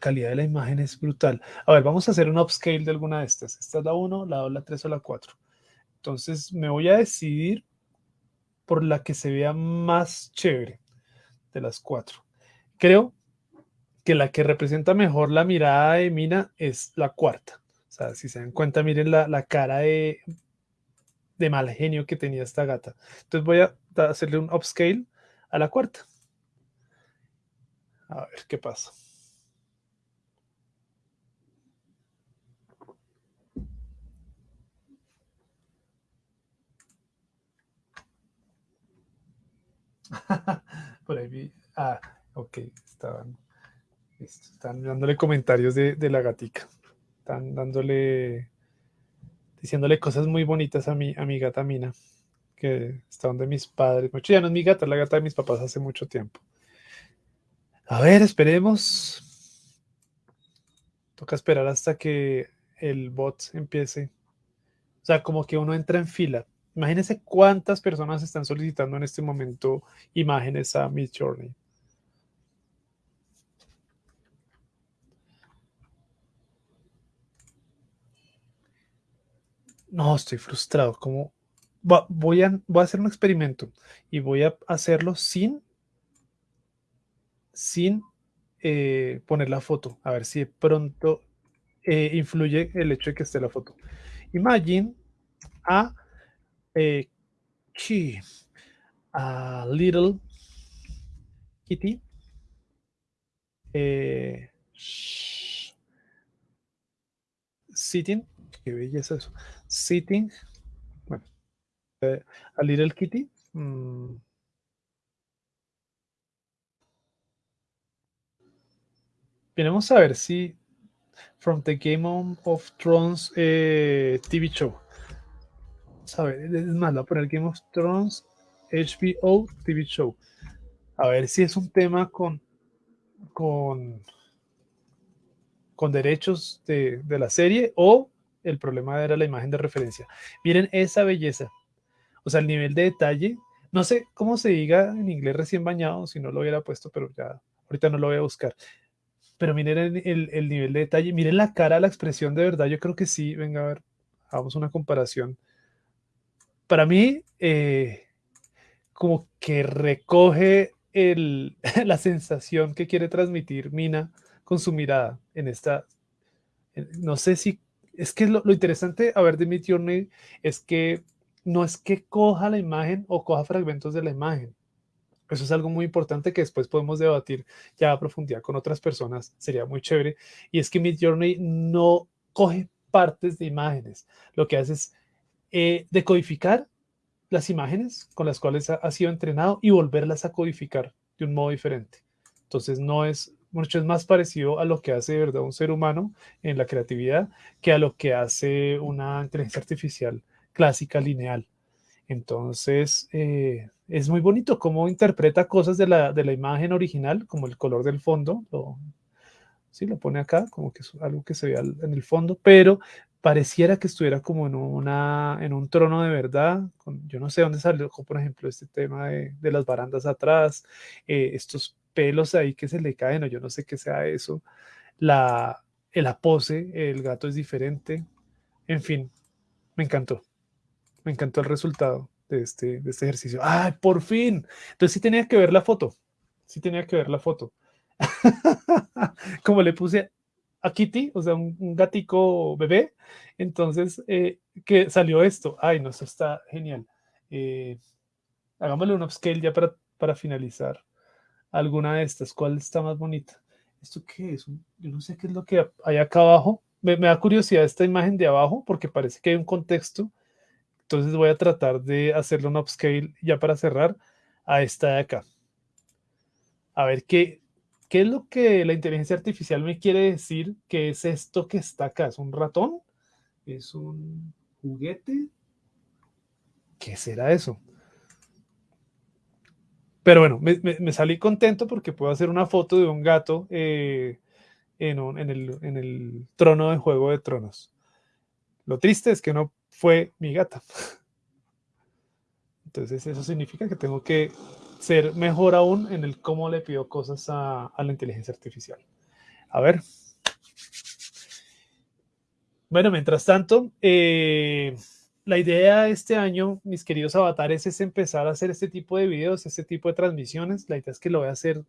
calidad de la imagen es brutal. A ver, vamos a hacer un upscale de alguna de estas. Esta es la 1, la 2, la 3 o la 4. Entonces me voy a decidir por la que se vea más chévere de las cuatro. Creo que la que representa mejor la mirada de Mina es la cuarta. O sea, si se dan cuenta, miren la, la cara de, de mal genio que tenía esta gata. Entonces voy a hacerle un upscale a la cuarta. A ver qué pasa. Por ahí vi. Ah, ok. Estaban, están dándole comentarios de, la gatica. Están dándole. diciéndole cosas muy bonitas a mi, a mi gata Mina. Que está donde mis padres. Ya no es mi gata, es la gata de mis papás hace mucho tiempo. A ver, esperemos. Toca esperar hasta que el bot empiece. O sea, como que uno entra en fila. Imagínense cuántas personas están solicitando en este momento imágenes a Mid Journey. No, estoy frustrado. Como voy a, voy a hacer un experimento y voy a hacerlo sin sin eh, poner la foto, a ver si de pronto eh, influye el hecho de que esté la foto. Imagine a, eh, a little Kitty. Eh, sitting, qué belleza eso. Sitting, bueno, a Little Kitty. Mm. A ver si From the Game of Thrones eh, TV Show. A ver, es más, voy a poner Game of Thrones HBO TV Show. A ver si es un tema con con, con derechos de, de la serie o el problema era la imagen de referencia. Miren esa belleza. O sea, el nivel de detalle. No sé cómo se diga en inglés recién bañado, si no lo hubiera puesto, pero ya ahorita no lo voy a buscar. Pero miren el, el, nivel de detalle, miren la cara, la expresión de verdad. Yo creo que sí, venga a ver, hagamos una comparación. Para mí, eh, como que recoge el, la sensación que quiere transmitir Mina con su mirada en esta, no sé si, es que lo, interesante a ver de Mid Journey es que no es que coja la imagen o coja fragmentos de la imagen. Eso es algo muy importante que después podemos debatir ya a profundidad con otras personas, sería muy chévere. Y es que Mid Journey no coge partes de imágenes, lo que hace es eh, decodificar las imágenes con las cuales ha, sido entrenado y volverlas a codificar de un modo diferente. Entonces no es mucho es más parecido a lo que hace de verdad un ser humano en la creatividad que a lo que hace una inteligencia artificial clásica lineal. Entonces eh, es muy bonito cómo interpreta cosas de la, de la, imagen original, como el color del fondo, sí, lo pone acá, como que es algo que se ve en el fondo, pero pareciera que estuviera como en, una, en un trono de verdad. yo no sé dónde salió, por ejemplo, este tema de, las barandas atrás, eh, estos pelos ahí que se le caen, o yo no sé qué sea eso. La, la pose, el gato es diferente. En fin, me encantó. Me encantó el resultado de este, de este ejercicio. ¡Ay, por fin! Entonces sí tenía que ver la foto. Sí tenía que ver la foto. Como le puse a Kitty, o sea, un, gatico bebé. Entonces, eh, que salió esto. Ay, no, eso está genial. Eh, hagámosle un upscale ya para, para finalizar alguna de estas. ¿Cuál está más bonita? ¿Esto qué es? Yo no sé qué es lo que hay acá abajo. Me, me, da curiosidad esta imagen de abajo porque parece que hay un contexto. Entonces voy a tratar de hacerle un upscale ya para cerrar a esta de acá. A ver qué, ¿Qué es lo que la inteligencia artificial me quiere decir que es esto que está acá? ¿Es un ratón? ¿Es un juguete? ¿Qué será eso? Pero bueno, me, salí contento porque puedo hacer una foto de un gato eh, en, el, en el trono de Juego de Tronos. Lo triste es que no fue mi gata. Entonces eso significa que tengo que ser mejor aún en el cómo le pido cosas a, la inteligencia artificial. A ver. Bueno, mientras tanto, eh, la idea de este año, mis queridos avatares, es empezar a hacer este tipo de videos, este tipo de transmisiones. La idea es que lo voy a hacer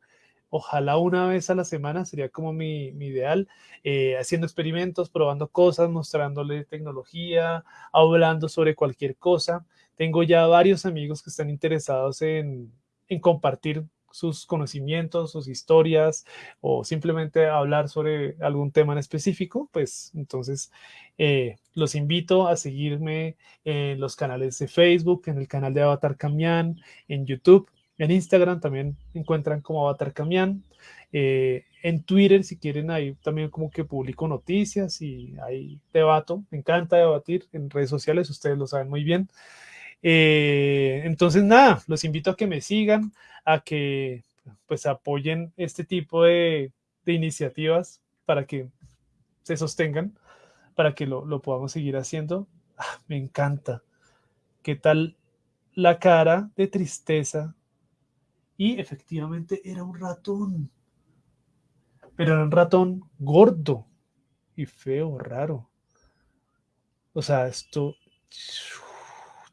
ojalá una vez a la semana, sería como mi, ideal, eh, haciendo experimentos, probando cosas, mostrándole tecnología, hablando sobre cualquier cosa. Tengo ya varios amigos que están interesados en, en compartir sus conocimientos, sus historias o simplemente hablar sobre algún tema en específico, pues entonces eh, los invito a seguirme en los canales de Facebook, en el canal de Avatar Camián, en YouTube, en Instagram también encuentran como Avatar Camián, eh, en Twitter si quieren ahí también como que publico noticias y ahí debato, me encanta debatir en redes sociales, ustedes lo saben muy bien. Eh, entonces, nada, los invito a que me sigan, a que pues apoyen este tipo de, iniciativas para que se sostengan, para que lo, podamos seguir haciendo. Ah, me encanta. ¿Qué tal la cara de tristeza? Y efectivamente era un ratón. Pero era un ratón gordo y feo, raro. O sea, esto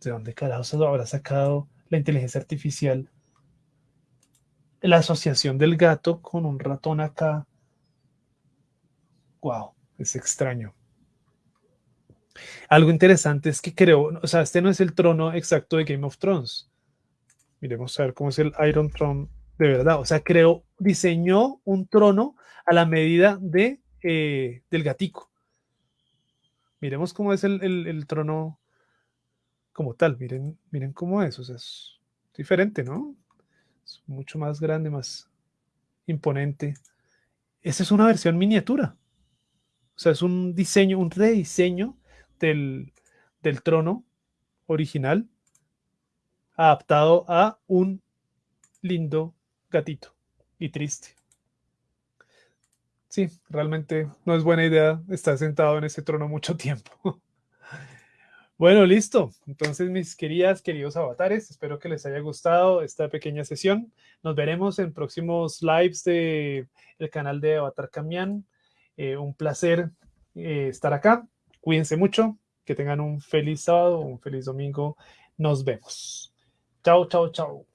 ¿de dónde carajos habrá sacado la inteligencia artificial? La asociación del gato con un ratón acá. Wow, es extraño. Algo interesante es que creo, o sea, este no es el trono exacto de Game of Thrones. Miremos a ver cómo es el Iron Throne de verdad. O sea, creó, diseñó un trono a la medida de, eh, del gatico. Miremos cómo es el, el, trono como tal. Miren, miren cómo es. O sea, es diferente, ¿no? Es mucho más grande, más imponente. Esa es una versión miniatura. O sea, es un diseño, un rediseño del, del trono original adaptado a un lindo gatito y triste. Sí, realmente no es buena idea estar sentado en ese trono mucho tiempo. Bueno, listo. Entonces, mis queridas, queridos avatares, espero que les haya gustado esta pequeña sesión. Nos veremos en próximos lives del el canal de Avatar Camián. Eh, un placer eh, estar acá. Cuídense mucho. Que tengan un feliz sábado, un feliz domingo. Nos vemos. Chao, chao, chao.